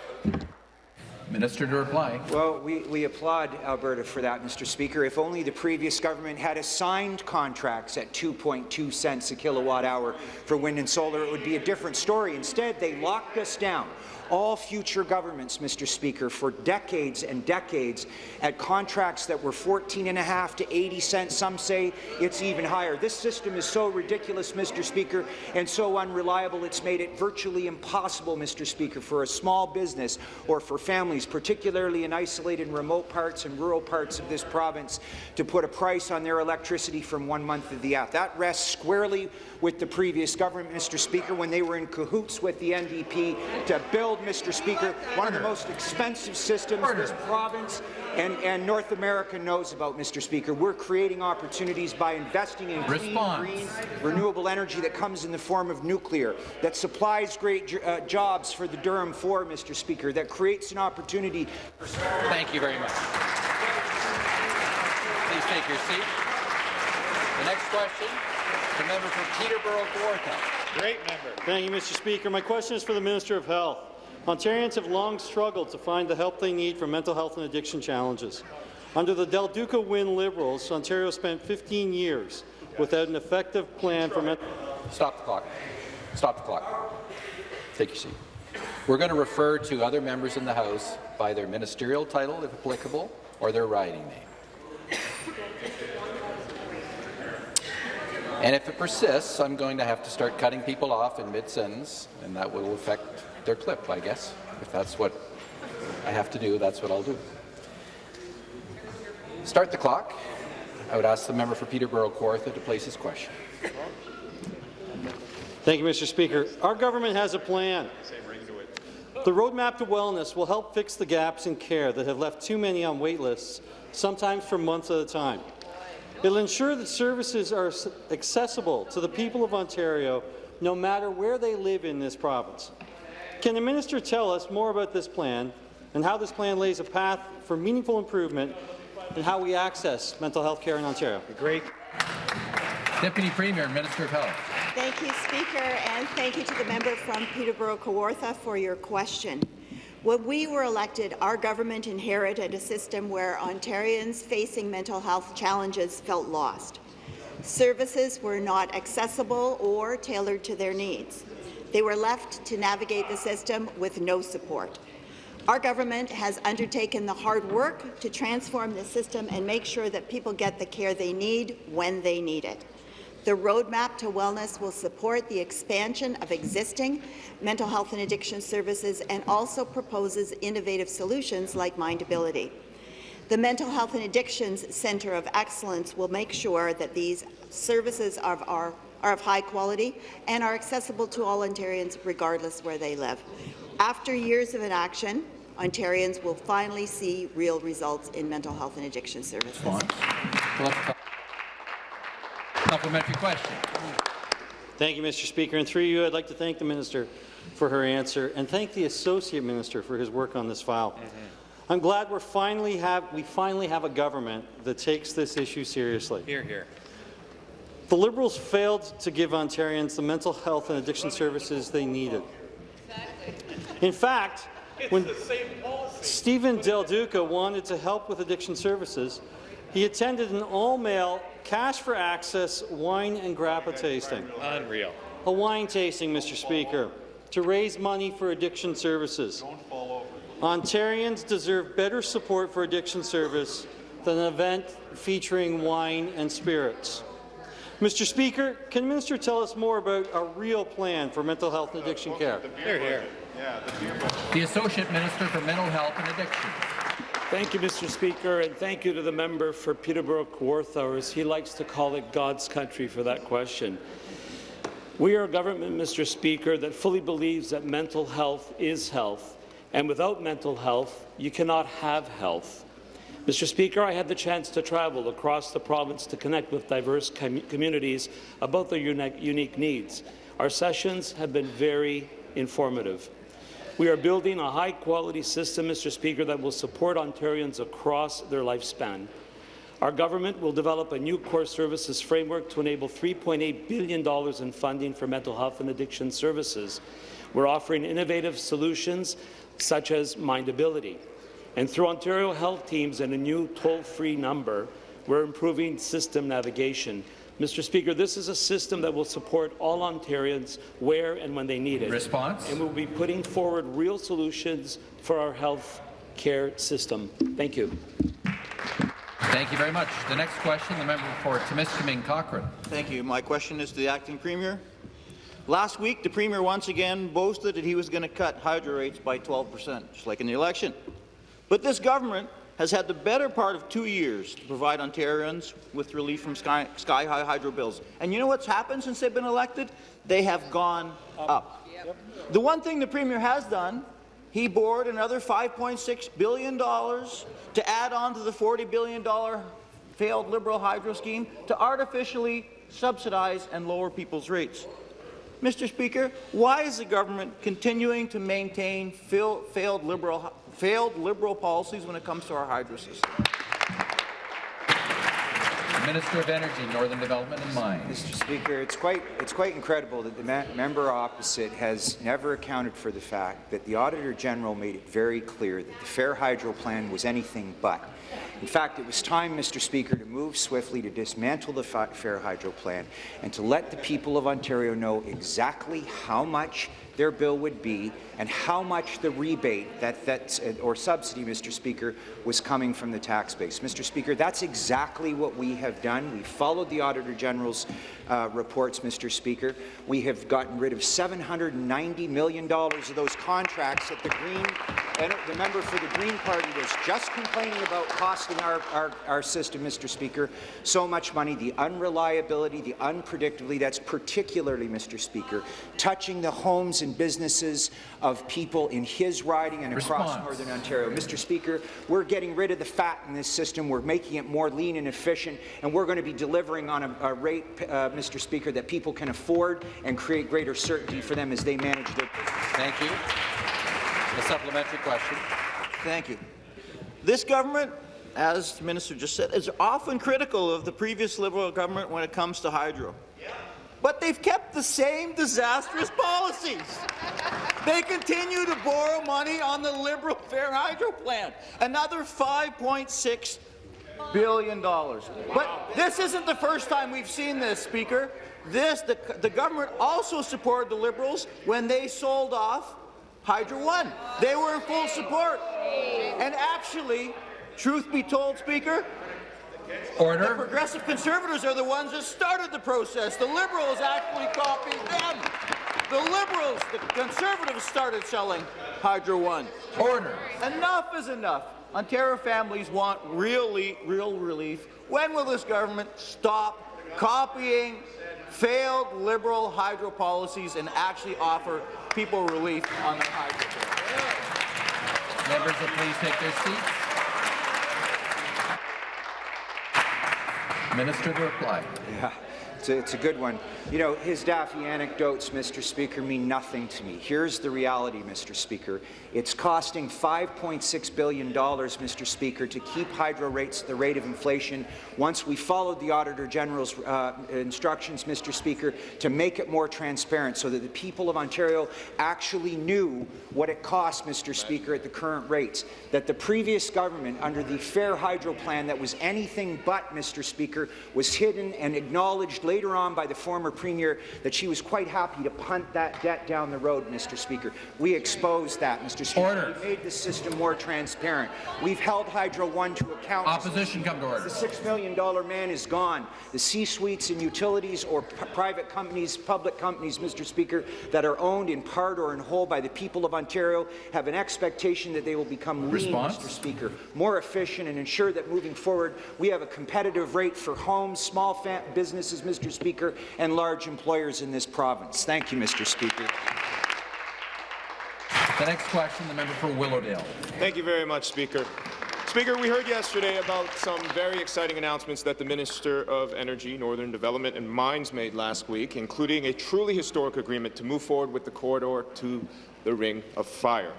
Minister to reply. Well, we, we applaud Alberta for that, Mr. Speaker. If only the previous government had assigned contracts at 2.2 cents a kilowatt hour for wind and solar, it would be a different story. Instead, they locked us down all future governments, Mr. Speaker, for decades and decades at contracts that were 14 and a half to 80 cents. Some say it's even higher. This system is so ridiculous, Mr. Speaker, and so unreliable, it's made it virtually impossible, Mr. Speaker, for a small business or for families, particularly in isolated and remote parts and rural parts of this province, to put a price on their electricity from one month of the other. That rests squarely with the previous government, Mr. Speaker, when they were in cahoots with the NDP to build, Mr. Speaker, one of the most expensive systems in this province and, and North America knows about, Mr. Speaker. We're creating opportunities by investing in clean, green, renewable energy that comes in the form of nuclear, that supplies great uh, jobs for the Durham 4, Mr. Speaker, that creates an opportunity. Thank you very much. Please take your seat. The next question, the member for Peterborough Kawartha. Great member. Thank you, Mr. Speaker. My question is for the Minister of Health. Ontarians have long struggled to find the help they need for mental health and addiction challenges. Under the Del Duca Wynne Liberals, Ontario spent 15 years without an effective plan for mental Stop the clock. Stop the clock. Take your seat. We're going to refer to other members in the House by their ministerial title, if applicable, or their riding name. And if it persists, I'm going to have to start cutting people off in mid-sentence, and that will affect their clip, I guess. If that's what I have to do, that's what I'll do. Start the clock. I would ask the member for Peterborough Kawartha to place his question. Thank you, Mr. Speaker. Our government has a plan. The roadmap to wellness will help fix the gaps in care that have left too many on wait lists, sometimes for months at a time. It will ensure that services are accessible to the people of Ontario, no matter where they live in this province. Can the minister tell us more about this plan and how this plan lays a path for meaningful improvement in how we access mental health care in Ontario? Great. Deputy Premier and Minister of Health. Thank you, Speaker, and thank you to the member from Peterborough Kawartha for your question. When we were elected, our government inherited a system where Ontarians facing mental health challenges felt lost. Services were not accessible or tailored to their needs. They were left to navigate the system with no support. Our government has undertaken the hard work to transform the system and make sure that people get the care they need when they need it. The roadmap to wellness will support the expansion of existing mental health and addiction services and also proposes innovative solutions like Mindability. The Mental Health and Addictions Centre of Excellence will make sure that these services are, are, are of high quality and are accessible to all Ontarians regardless where they live. After years of inaction, Ontarians will finally see real results in mental health and addiction services. Supplementary question. Thank you, Mr. Speaker. And through you, I'd like to thank the minister for her answer and thank the associate minister for his work on this file. Mm-hmm. I'm glad we're finally have we finally have a government that takes this issue seriously. Here, here. The Liberals failed to give Ontarians the mental health and addiction services they needed. In fact, when Steven Del Duca wanted to help with addiction services, he attended an all-male, cash-for-access wine and grappa tasting. Unreal. A wine tasting, Mr. Speaker, to raise money for addiction services. Ontarians deserve better support for addiction service than an event featuring wine and spirits. Mr. Speaker, can the minister tell us more about a real plan for mental health and addiction care? Here, here. The Associate Minister for Mental Health and Addiction. Thank you, Mr. Speaker, and thank you to the member for Peterborough Kawartha, or as he likes to call it, God's country, for that question. We are a government, Mr. Speaker, that fully believes that mental health is health, and without mental health, you cannot have health. Mr. Speaker, I had the chance to travel across the province to connect with diverse com communities about their unique, unique needs. Our sessions have been very informative. We are building a high-quality system, Mr. Speaker, that will support Ontarians across their lifespan. Our government will develop a new core services framework to enable $3.8 billion in funding for mental health and addiction services. We're offering innovative solutions such as Mindability. And through Ontario Health Teams and a new toll-free number, we're improving system navigation. Mr. Speaker, this is a system that will support all Ontarians where and when they need it. Response? And we'll be putting forward real solutions for our health care system. Thank you. Thank you very much. The next question, the member for Timiskaming Cochrane. Thank you. My question is to the acting premier. Last week, the premier once again boasted that he was going to cut hydro rates by 12 percent, just like in the election. But this government has had the better part of two years to provide Ontarians with relief from sky, sky high hydro bills. And you know what's happened since they've been elected? They have gone up. The one thing the Premier has done, he bored another $5.6 billion to add on to the $40 billion failed Liberal hydro scheme to artificially subsidize and lower people's rates. Mr. Speaker, why is the government continuing to maintain failed, liberal, failed Liberal policies when it comes to our hydro system? Minister of Energy, Northern Development and Mines. Mr. Speaker, it's quite, it's quite incredible that the member opposite has never accounted for the fact that the Auditor General made it very clear that the Fair Hydro Plan was anything but. In fact, it was time, Mr. Speaker, to move swiftly to dismantle the Fair Hydro Plan and to let the people of Ontario know exactly how much their bill would be and how much the rebate that, that's, uh, or subsidy, Mr. Speaker, was coming from the tax base. Mr. Speaker, that's exactly what we have done. We followed the Auditor General's uh, reports, Mr. Speaker. We have gotten rid of $790 million of those contracts that the Green, the member for the Green Party was just complaining about costing our, our, our system, Mr. Speaker, so much money. The unreliability, the unpredictability, that's particularly, Mr. Speaker, touching the homes and businesses of people in his riding and across Response. Northern Ontario. Mr. Speaker, we're getting rid of the fat in this system. We're making it more lean and efficient, and we're going to be delivering on a, a rate, uh, Mr. Speaker, that people can afford and create greater certainty for them as they manage their. Thank you. A supplementary question. Thank you. This government, as the minister just said, is often critical of the previous Liberal government when it comes to hydro. But they've kept the same disastrous policies. They continue to borrow money on the Liberal Fair Hydro Plan, another $5.6 billion. dollars. But this isn't the first time we've seen this, Speaker. This, the, the government also supported the Liberals when they sold off Hydro One. They were in full support. And actually, truth be told, Speaker, Order. the progressive conservatives are the ones that started the process. The Liberals actually copied them. The Liberals, the Conservatives started selling Hydro One. Order. Enough is enough. Ontario families want really, real relief. When will this government stop copying failed Liberal hydro policies and actually offer people relief on their hydro bill? Members will please take their seats. Minister to reply. Yeah, it's a, it's a good one. You know, his daffy anecdotes, Mr. Speaker, mean nothing to me. Here's the reality, Mr. Speaker. It's costing $5.6 billion, Mr. Speaker, to keep hydro rates at the rate of inflation once we followed the Auditor General's uh, instructions, Mr. Speaker, to make it more transparent so that the people of Ontario actually knew what it cost, Mr. Speaker, at the current rates. That the previous government, under the Fair Hydro Plan that was anything but, Mr. Speaker, was hidden and acknowledged later on by the former Premier that she was quite happy to punt that debt down the road, Mr. Speaker. We exposed that, Mr. Speaker. Order. We made the system more transparent. We've held Hydro One to account. Opposition come to order. The $6 million man is gone. The C-suites and utilities or private companies, public companies, Mr. Speaker, that are owned in part or in whole by the people of Ontario have an expectation that they will become lean, Mr. Speaker, more efficient and ensure that moving forward we have a competitive rate for homes, small businesses, Mr. Speaker, and large employers in this province. Thank you, Mr. Speaker. The next question, the member for Willowdale. Thank you very much, Speaker. Speaker, we heard yesterday about some very exciting announcements that the Minister of Energy, Northern Development and Mines made last week, including a truly historic agreement to move forward with the corridor to the Ring of Fire.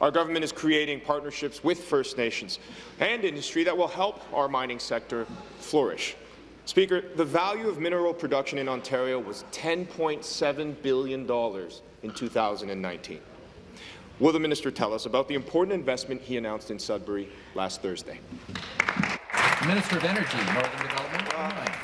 Our government is creating partnerships with First Nations and industry that will help our mining sector flourish. Speaker, the value of mineral production in Ontario was $10.7 billion in 2019. Will the minister tell us about the important investment he announced in Sudbury last Thursday? Minister of Energy, Northern Development.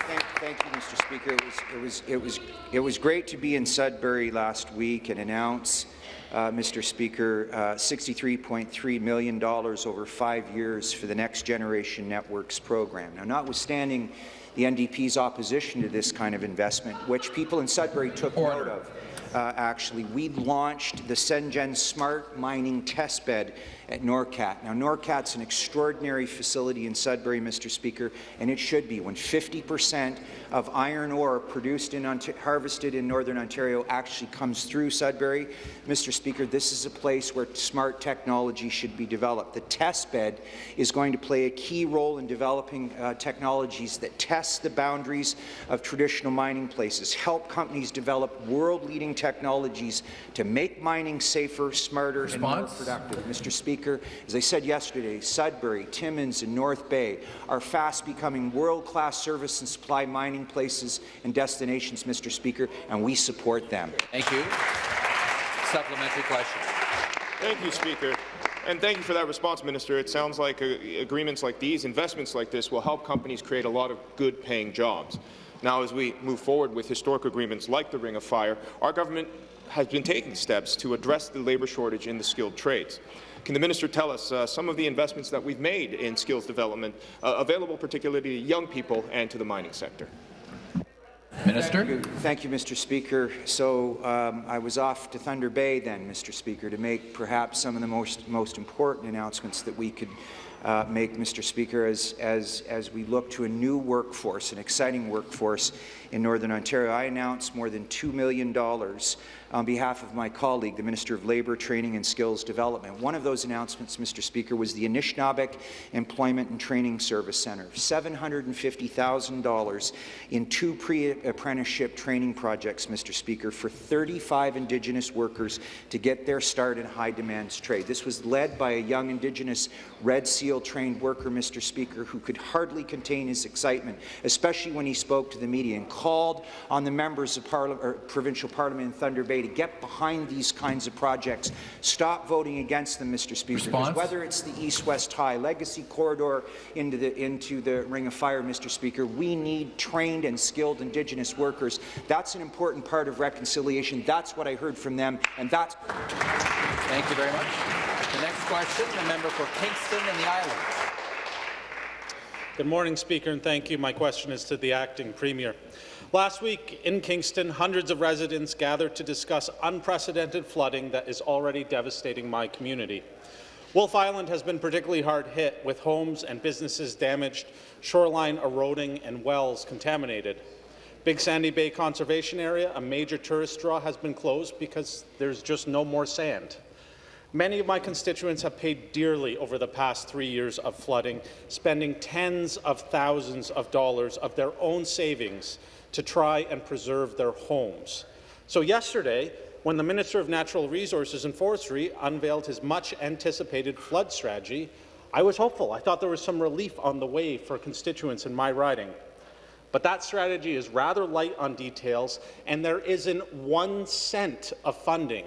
Thank, thank you, Mr. Speaker. It was, it was, it was, it was great to be in Sudbury last week and announce, uh, Mr. Speaker, uh, $63.3 million over five years for the Next Generation Networks program. Now, notwithstanding the NDP's opposition to this kind of investment, which people in Sudbury took note of, uh, actually, we launched the CENGN Smart Mining Test Bed at NORCAT. Now, NORCAT's an extraordinary facility in Sudbury, Mr. Speaker, and it should be when 50 percent of iron ore produced and harvested in Northern Ontario actually comes through Sudbury. Mr. Speaker, this is a place where smart technology should be developed. The test bed is going to play a key role in developing uh, technologies that test the boundaries of traditional mining places, help companies develop world-leading technologies to make mining safer, smarter, and more productive. Mr. Speaker, as I said yesterday, Sudbury, Timmins, and North Bay are fast becoming world-class service and supply mining places and destinations, Mr. Speaker, and we support them. Thank you. Supplementary question. Thank you, Speaker. And thank you for that response, Minister. It sounds like uh, agreements like these, investments like this, will help companies create a lot of good-paying jobs. Now, as we move forward with historic agreements like the Ring of Fire, our government has been taking steps to address the labour shortage in the skilled trades. Can the minister tell us uh, some of the investments that we've made in skills development, uh, available particularly to young people and to the mining sector? Minister. Thank you, Thank you Mr. Speaker. So um, I was off to Thunder Bay then, Mr. Speaker, to make perhaps some of the most, most important announcements that we could uh, make, Mr. Speaker, as, as, as we look to a new workforce, an exciting workforce in Northern Ontario. I announced more than $2 million on behalf of my colleague, the Minister of Labour, Training and Skills Development. One of those announcements, Mr. Speaker, was the Anishinaabeg Employment and Training Service Centre, $750,000 in two pre-apprenticeship training projects, Mr. Speaker, for 35 Indigenous workers to get their start in high-demand trade. This was led by a young Indigenous Red SEAL-trained worker, Mr. Speaker, who could hardly contain his excitement, especially when he spoke to the media and called on the members of Parli provincial parliament in Thunder Bay to get behind these kinds of projects. Stop voting against them, Mr. Speaker. Whether it's the East-West High Legacy Corridor into the into the Ring of Fire, Mr. Speaker, we need trained and skilled Indigenous workers. That's an important part of reconciliation. That's what I heard from them, and that's. Thank you very much. The next question, the member for Kingston and the Islands. Good morning, Speaker, and thank you. My question is to the acting Premier. Last week in Kingston, hundreds of residents gathered to discuss unprecedented flooding that is already devastating my community. Wolf Island has been particularly hard hit, with homes and businesses damaged, shoreline eroding, and wells contaminated. Big Sandy Bay Conservation Area, a major tourist draw, has been closed because there's just no more sand. Many of my constituents have paid dearly over the past three years of flooding, spending tens of thousands of dollars of their own savings to try and preserve their homes. So yesterday, when the Minister of Natural Resources and Forestry unveiled his much-anticipated flood strategy, I was hopeful. I thought there was some relief on the way for constituents in my riding. But that strategy is rather light on details, and there isn't one cent of funding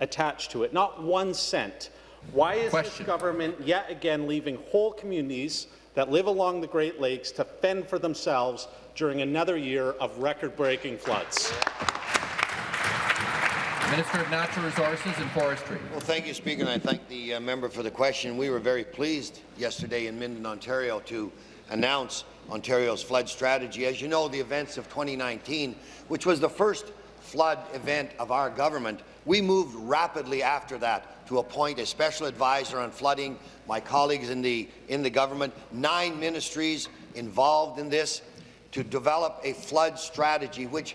attached to it, not one cent. Why is Question. this government yet again leaving whole communities that live along the Great Lakes to fend for themselves during another year of record-breaking floods? Minister of Natural Resources and Forestry. Well, thank you, Speaker, and I thank the uh, member for the question. We were very pleased yesterday in Minden, Ontario, to announce Ontario's flood strategy. As you know, the events of 2019, which was the first flood event of our government, we moved rapidly after that to appoint a special advisor on flooding, my colleagues in the, in the government, nine ministries involved in this, to develop a flood strategy which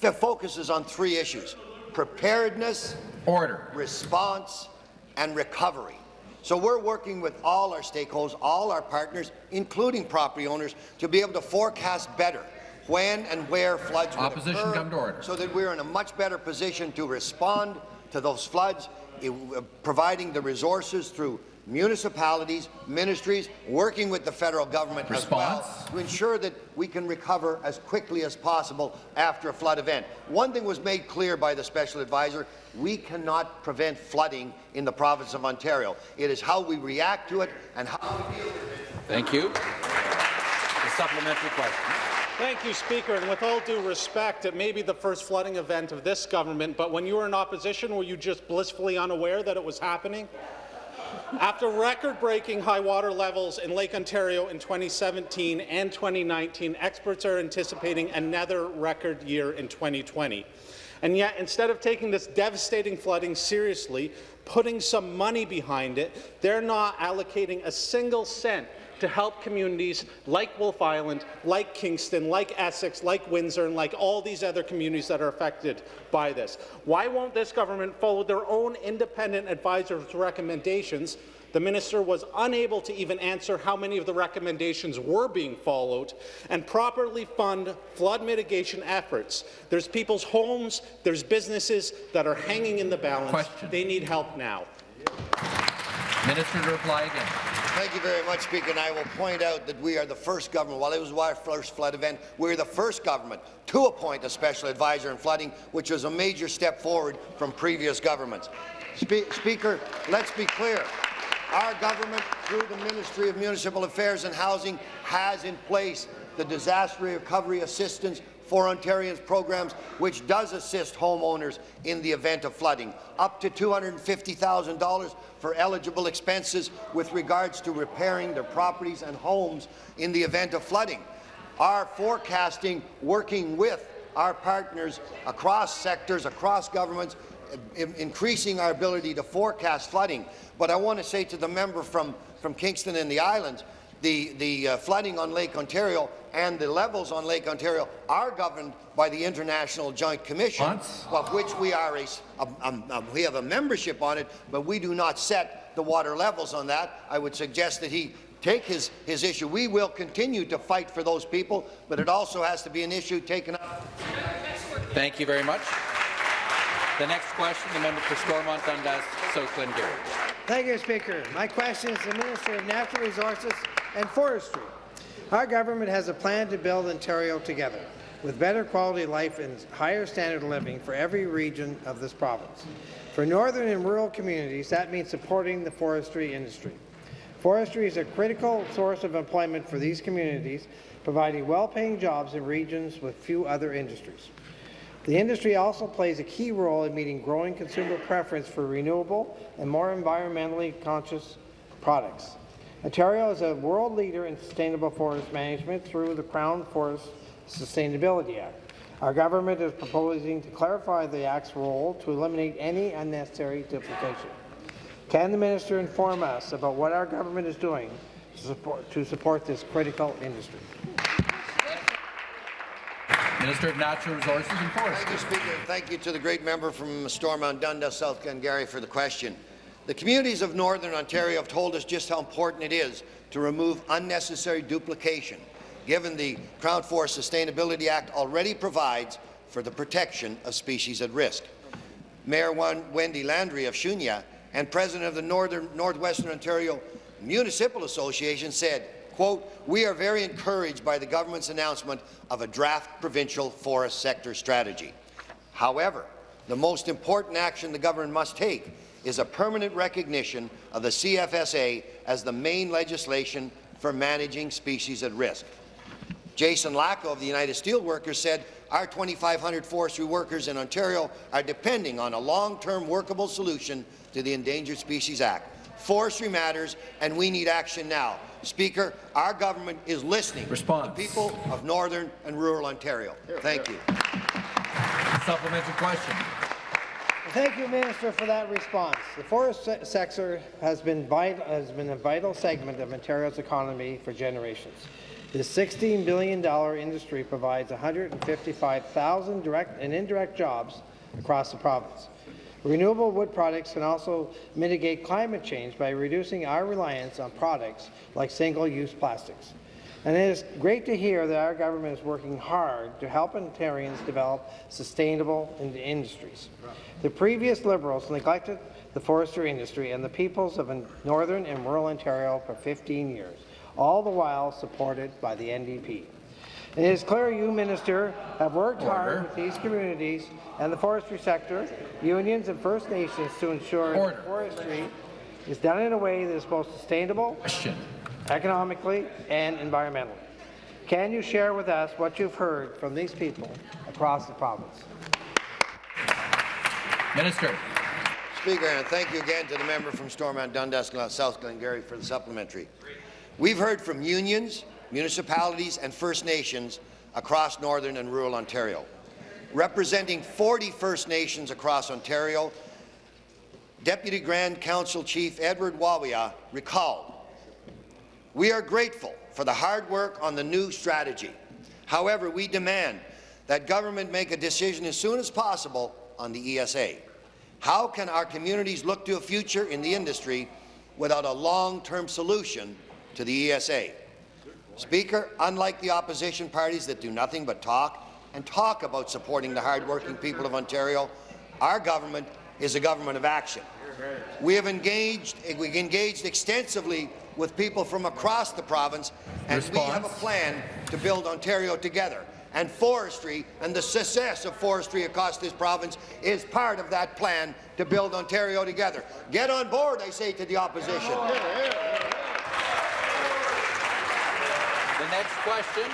focuses on three issues, preparedness, order, response, and recovery. So we're working with all our stakeholders, all our partners, including property owners, to be able to forecast better when and where floods will Opposition occur, come to order. so that we're in a much better position to respond to those floods, uh, providing the resources through municipalities, ministries, working with the federal government Response? as well to ensure that we can recover as quickly as possible after a flood event. One thing was made clear by the special advisor, we cannot prevent flooding in the province of Ontario. It is how we react to it and how we deal with it. Thank you. The supplementary question. Thank you, Speaker. And with all due respect, it may be the first flooding event of this government, but when you were in opposition, were you just blissfully unaware that it was happening? After record-breaking high water levels in Lake Ontario in 2017 and 2019, experts are anticipating another record year in 2020. And yet, instead of taking this devastating flooding seriously, putting some money behind it, they're not allocating a single cent to help communities like Wolf Island, like Kingston, like Essex, like Windsor, and like all these other communities that are affected by this. Why won't this government follow their own independent advisors' recommendations? The minister was unable to even answer how many of the recommendations were being followed and properly fund flood mitigation efforts. There's people's homes, there's businesses that are hanging in the balance. Question. They need help now. Minister to reply again. Thank you very much, Speaker. And I will point out that we are the first government, while it was our first flood event, we're the first government to appoint a special advisor in flooding, which was a major step forward from previous governments. Spe Speaker, let's be clear. Our government, through the Ministry of Municipal Affairs and Housing, has in place the Disaster Recovery Assistance for Ontarians programs, which does assist homeowners in the event of flooding, up to $250,000 for eligible expenses with regards to repairing their properties and homes in the event of flooding. Our forecasting, working with our partners across sectors, across governments, increasing our ability to forecast flooding. But I want to say to the member from, from Kingston and the Islands, the, the uh, flooding on Lake Ontario and the levels on Lake Ontario are governed by the International Joint Commission, of which we are a, um, um, we have a membership on it, but we do not set the water levels on that. I would suggest that he take his, his issue. We will continue to fight for those people, but it also has to be an issue taken up. Thank you very much. The next question, the member for Stormont Dundas, South Glengarry. Thank you, Speaker. My question is to the Minister of Natural Resources and Forestry. Our government has a plan to build Ontario together, with better quality life and higher standard of living for every region of this province. For northern and rural communities, that means supporting the forestry industry. Forestry is a critical source of employment for these communities, providing well-paying jobs in regions with few other industries. The industry also plays a key role in meeting growing consumer preference for renewable and more environmentally conscious products. Ontario is a world leader in sustainable forest management through the Crown Forest Sustainability Act. Our government is proposing to clarify the Act's role to eliminate any unnecessary duplication. Can the minister inform us about what our government is doing to support, to support this critical industry? Minister of Natural Resources and Forestry. Thank you, Speaker. Thank you to the great member from Stormont Dundas, South Glengarry, for the question. The communities of Northern Ontario have told us just how important it is to remove unnecessary duplication, given the Crown Forest Sustainability Act already provides for the protection of species at risk. Mayor Wendy Landry of Shuniah and President of the Northern Northwestern Ontario Municipal Association said, quote, we are very encouraged by the government's announcement of a draft provincial forest sector strategy. However, the most important action the government must take is a permanent recognition of the CFSA as the main legislation for managing species at risk. Jason Lacko of the United Steelworkers said, our 2,500 forestry workers in Ontario are depending on a long-term workable solution to the Endangered Species Act. Forestry matters, and we need action now. Speaker, our government is listening Response. to the people of northern and rural Ontario. Thank you. Supplementary question. Thank you, Minister, for that response. The forest se sector has been, vital, has been a vital segment of Ontario's economy for generations. This $16 billion industry provides 155,000 direct and indirect jobs across the province. Renewable wood products can also mitigate climate change by reducing our reliance on products like single-use plastics. And it is great to hear that our government is working hard to help Ontarians develop sustainable in- industries. The previous Liberals neglected the forestry industry and the peoples of northern and rural Ontario for 15 years, all the while supported by the NDP. It is clear you, Minister, have worked Order. hard with these communities and the forestry sector, unions and First Nations to ensure Order. that forestry is done in a way that is both sustainable, Question. Economically and environmentally. Can you share with us what you've heard from these people across the province? Minister. Speaker, and thank you again to the member from Stormont Dundas, South Glengarry for the supplementary. We've heard from unions, municipalities and First Nations across northern and rural Ontario. Representing 40 First Nations across Ontario, Deputy Grand Council Chief Edward Wawia recalled, We are grateful for the hard work on the new strategy. However, we demand that government make a decision as soon as possible on the ESA. How can our communities look to a future in the industry without a long-term solution to the ESA? Speaker, unlike the opposition parties that do nothing but talk and talk about supporting the hardworking people of Ontario, our government is a government of action. We have engaged, we engaged extensively with people from across the province, and we have a plan to build Ontario together. And forestry and the success of forestry across this province is part of that plan to build Ontario together. Get on board, I say to the opposition. The next question,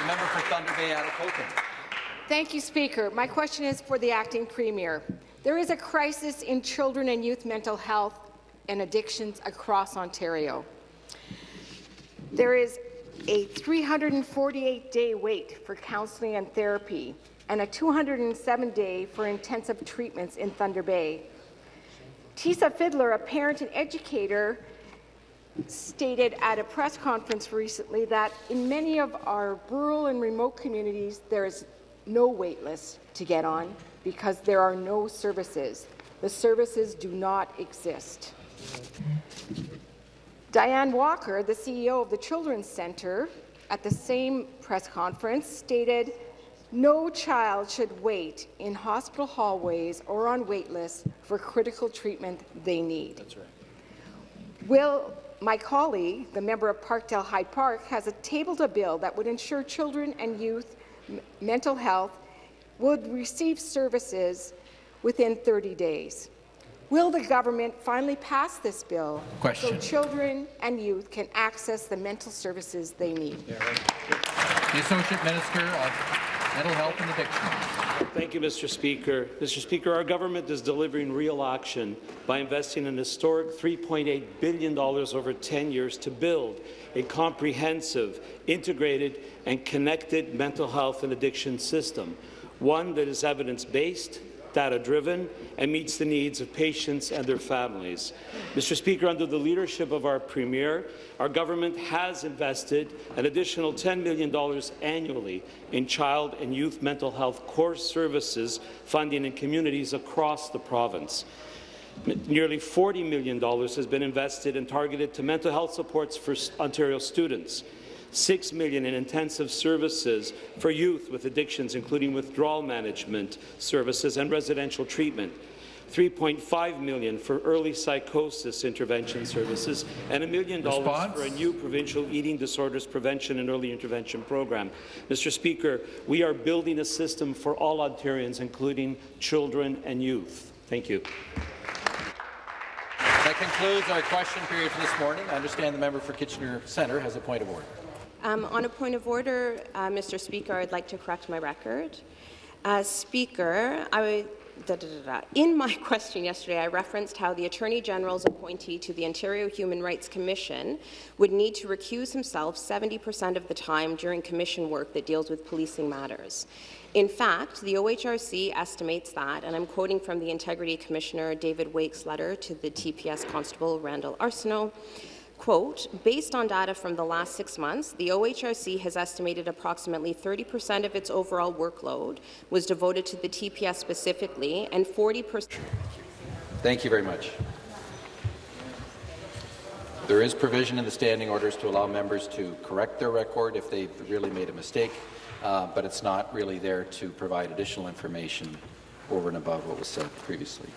the member for Thunder Bay, Atikokan. Thank you, Speaker. My question is for the acting premier. There is a crisis in children and youth mental health and addictions across Ontario. There is a 348-day wait for counseling and therapy and a 207-day for intensive treatments in Thunder Bay. Tesa Fiddler, a parent and educator, stated at a press conference recently that in many of our rural and remote communities, there is no wait list to get on because there are no services. The services do not exist. Diane Walker, the CEO of the Children's Centre, at the same press conference stated, no child should wait in hospital hallways or on wait lists for critical treatment they need. That's right. Will my colleague, the member of Parkdale High Park, has a tabled a bill that would ensure children and youth mental health would receive services within 30 days. Will the government finally pass this bill Question. so children and youth can access the mental services they need? The Associate Minister of Mental Health and Addiction. Thank you, Mr. Speaker. Mr. Speaker, our government is delivering real action by investing an historic $3.8 billion over 10 years to build a comprehensive, integrated and connected mental health and addiction system, one that is evidence-based, data-driven, and meets the needs of patients and their families. Mr. Speaker, under the leadership of our Premier, our government has invested an additional $10 million annually in child and youth mental health core services funding in communities across the province. Nearly $40 million has been invested and targeted to mental health supports for Ontario students. 6 million in intensive services for youth with addictions, including withdrawal management services and residential treatment. 3.5 million for early psychosis intervention services, and a million dollars for a new provincial eating disorders prevention and early intervention program. Mr. Speaker, we are building a system for all Ontarians, including children and youth. Thank you. That concludes our question period for this morning. I understand the member for Kitchener Centre has a point of order. Um, on a point of order, uh, Mr. Speaker, I'd like to correct my record. Uh, Speaker, I Da, da, da, In my (laughs) question yesterday, I referenced how the Attorney General's appointee to the Ontario Human Rights Commission would need to recuse himself 70% of the time during commission work that deals with policing matters. In fact, the OHRC estimates that, and I'm quoting from the Integrity Commissioner David Wake's letter to the TPS Constable Randall Arsenault, Quote, based on data from the last six months, the OHRC has estimated approximately 30% of its overall workload was devoted to the TPS specifically, and 40%. Thank you very much. There is provision in the standing orders to allow members to correct their record if they've really made a mistake, uh, but it's not really there to provide additional information over and above what was said previously.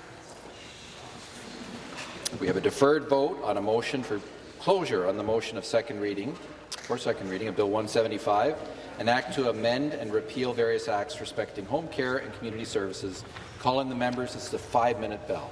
We have a deferred vote on a motion for closure on the motion of second reading, for second reading of Bill 175, an act to amend and repeal various acts respecting home care and community services. Calling the members, this is a five-minute bell.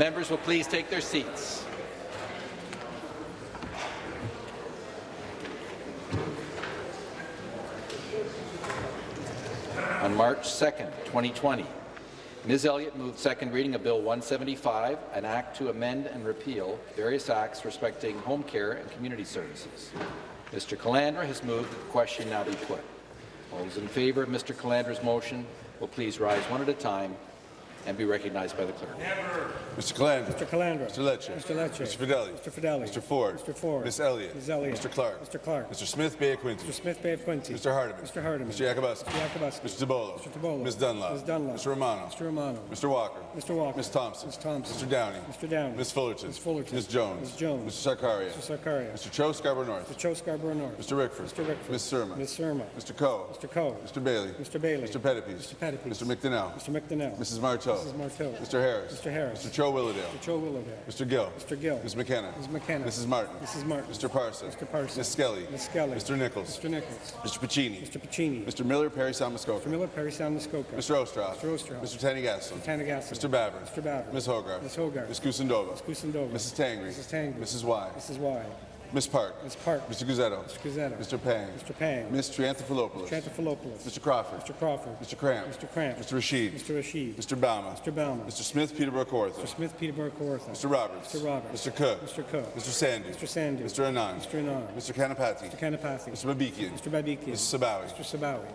Members will please take their seats. On March 2nd, 2020, Ms. Elliott moved second reading of Bill 175, an act to amend and repeal various acts respecting home care and community services. Mr. Calandra has moved that the question now be put. All those in favour of Mr. Calandra's motion will please rise one at a time and be recognized by the clerk. Mr. Calandra. Mr. Calandra. Mr. Lecce. Mr. Lecce. Mr. Fedeli. Mr. Fedeli. Mr. Ford. Mr. Ford. Ms. Elliott. Ms. Elliott. Mr. Clark. Mr. Clark. Mr. Smith Bay Quinte. Mr. Smith Bay of Quinte. Mr. Hardeman. Mr. Hardeman. Mr. Yakabuski. Mr. Yakabuski. Mr. Tibollo. Mr. Tibollo. Ms. Dunlop. Ms. Dunlop. Mr. Romano. Mr. Romano. Mr. Walker. Mr. Walker. Ms. Thompson. Ms. Thompson. Mr. Downey. Mr. Downey. Ms. Fullerton. Ms. Fullerton. Ms. Jones. Ms. Jones. Mr. Sarkaria. Mr. Sarkaria. Mr. Cho Scarborough North. Mr. Cho Scarborough North. Mr. Rickford. Mr. Rickford. Ms. Surma. Ms. Surma. Mr. Coe. Mr. Coe. Mr. Bailey. Mr. Bailey. Mr. Pettapiece. Mr. Pettapiece. Mr. McDonell. Mr. McDonell. Mrs. Martow. Mrs. Martow. Mr. Harris. Mr. Harris. Mr. Cho Willowdale. Mr. Cho Willowdale. Mr. Gill. Mr. Gill. Ms. McKenna. Ms. McKenna. Mrs. Martin. Mrs. Martin. Mr. Parson. Mr. Parson. Ms. Skelly. Ms. Skelly. Mr. Nicholls. Mr. Nicholls. Mr. Piccini. Mr. Piccini. Mr. Miller, Parry Muskoka. Mr. Miller, Parry Muskoka. Mr. Oosterhoff. Mr. Oosterhoff. Mr. Thanigasalam. Mr. Thanigasalam. Mr. Baber. Mr. Baber. Ms. Hogarth. Ms. Hogarth. Ms. Kusendova. Ms. Kusendova. Mrs. Tangri. Mrs. Tangri. Mrs. Wai. Mrs. Wai. Ms. Park. Ms. Park. Mr. Guzzetto. Mr. Guzzetto. Mr. Pang. Mr. Pang. Ms. Triantafilopoulos. Trantafilopoulos. Mr. Crawford. Mr. Crawford. Mr. Kramp. Mr. Kramp. Mr. Rasheed. Mr. Rasheed. Mr. Bauman. Mr. Bauman. Mr. Smith, Peterborough Kawartha. Mr. Smith, Peterborough, Kawartha. Mr. Roberts. Mr. Roberts. Mr. Cook. Mr. Cook. Mr. Sandhu. Mr. Sandhu. Mr. Anand. Mr. Anand. Mr. Kanapathi. Mr. Kanapathi. Mr. Babikian. Mr. Babikian. Mr. Sabawy. Mr. Sabawy.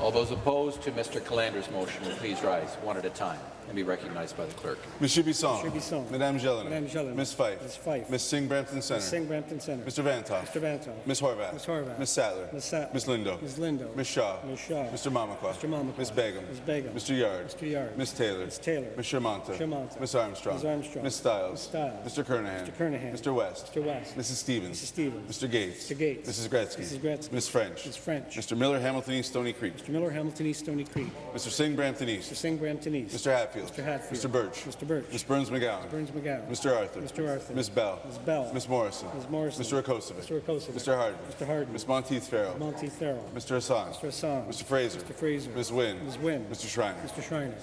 All those opposed to Mr. Calandra's motion will please rise one at a time and be recognized by the clerk. Monsieur Bisson. Monsieur Bisson. Madame Gélinas. Madame Gélinas. Ms. Fife. Ms. Fife. Ms. Singh Brampton Center. Ms. Singh Brampton Center. Mr. Vanthof. Mr. Vanthof. Ms. Horwath. Ms. Horwath. Ms. Sattler. Ms. Sattler. Ms. Lindo. Ms. Lindo. Ms. Shaw. Ms. Shaw. Mr. Mamakwa. Mr. Mamakwa. Ms. Begum. Ms. Begum. Mr. Yarde. Mr. Yarde. Ms. Taylor. Ms. Taylor. Ms. Shermanta. Shermanta. Ms. Armstrong. Ms. Armstrong. Ms. Stiles. Ms. Stiles. Mr. Kernaghan. Mr. Kernaghan. Mr. West. Mr. West. Mrs. Stevens. Mrs. Stevens. Mr. Gates. Mr. Gates. Mrs. Gretzky. Mrs. Gretzky. Ms. French. Ms. French. Mr. Miller, Hamilton East, Stony Creek. Mr. Miller, Hamilton East, Stony Creek. Mr. Singh, Brampton East. Mr. Singh, Brampton East. Mr. Hatfield. Mr. Hatfield. Mr. Burch. Mr. Burch. Ms. Berns McGowan. Berns McGowan. Mr. Arthur. Mr. Arthur. Ms. Bell. Ms. Bell. Ms. Morrison. Ms. Morrison. Mr. Rakocevic. Mr. Rakocevic. Mr. Harden. Mr. Harden. Ms. Monteith Farrell. Monteith Farrell. Mr. Hassan. Mr. Hassan. Mr. Fraser. Mr. Fraser. Ms. Wynne. Ms. Wynne. Mr. Schreiner. Mr. Schreiner.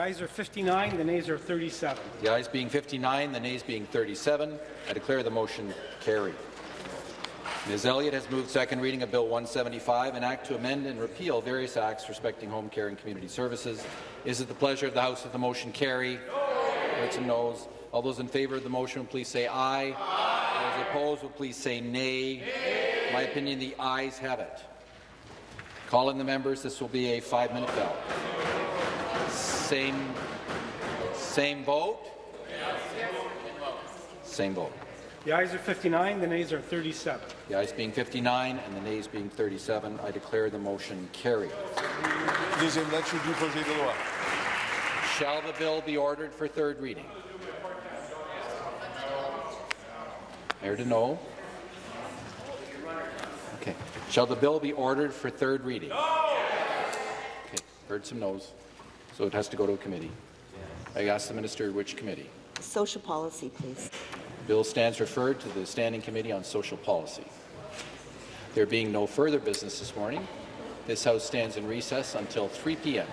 The ayes are 59, the nays are 37. The ayes being 59, the nays being 37, I declare the motion carried. Ms. Elliott has moved second reading of Bill 175, an act to amend and repeal various acts respecting home care and community services. Is it the pleasure of the House that the motion carry? Heard some noes. All those in favour of the motion please say aye. aye. Those opposed will please say nay. nay. My opinion, the ayes have it. Calling the members, this will be a five-minute bell. Same, same vote? Same vote. The ayes are 59, the nays are 37. The ayes being 59 and the nays being 37, I declare the motion carried. Deuxième lecture du projet de loi. Shall the bill be ordered for third reading? Mayor Deneau. Okay. Shall the bill be ordered for third reading? Okay. Heard some no's. So it has to go to a committee. I ask the minister which committee. Social policy, please. Bill stands referred to the Standing Committee on Social Policy. There being no further business this morning, this House stands in recess until 3 p.m.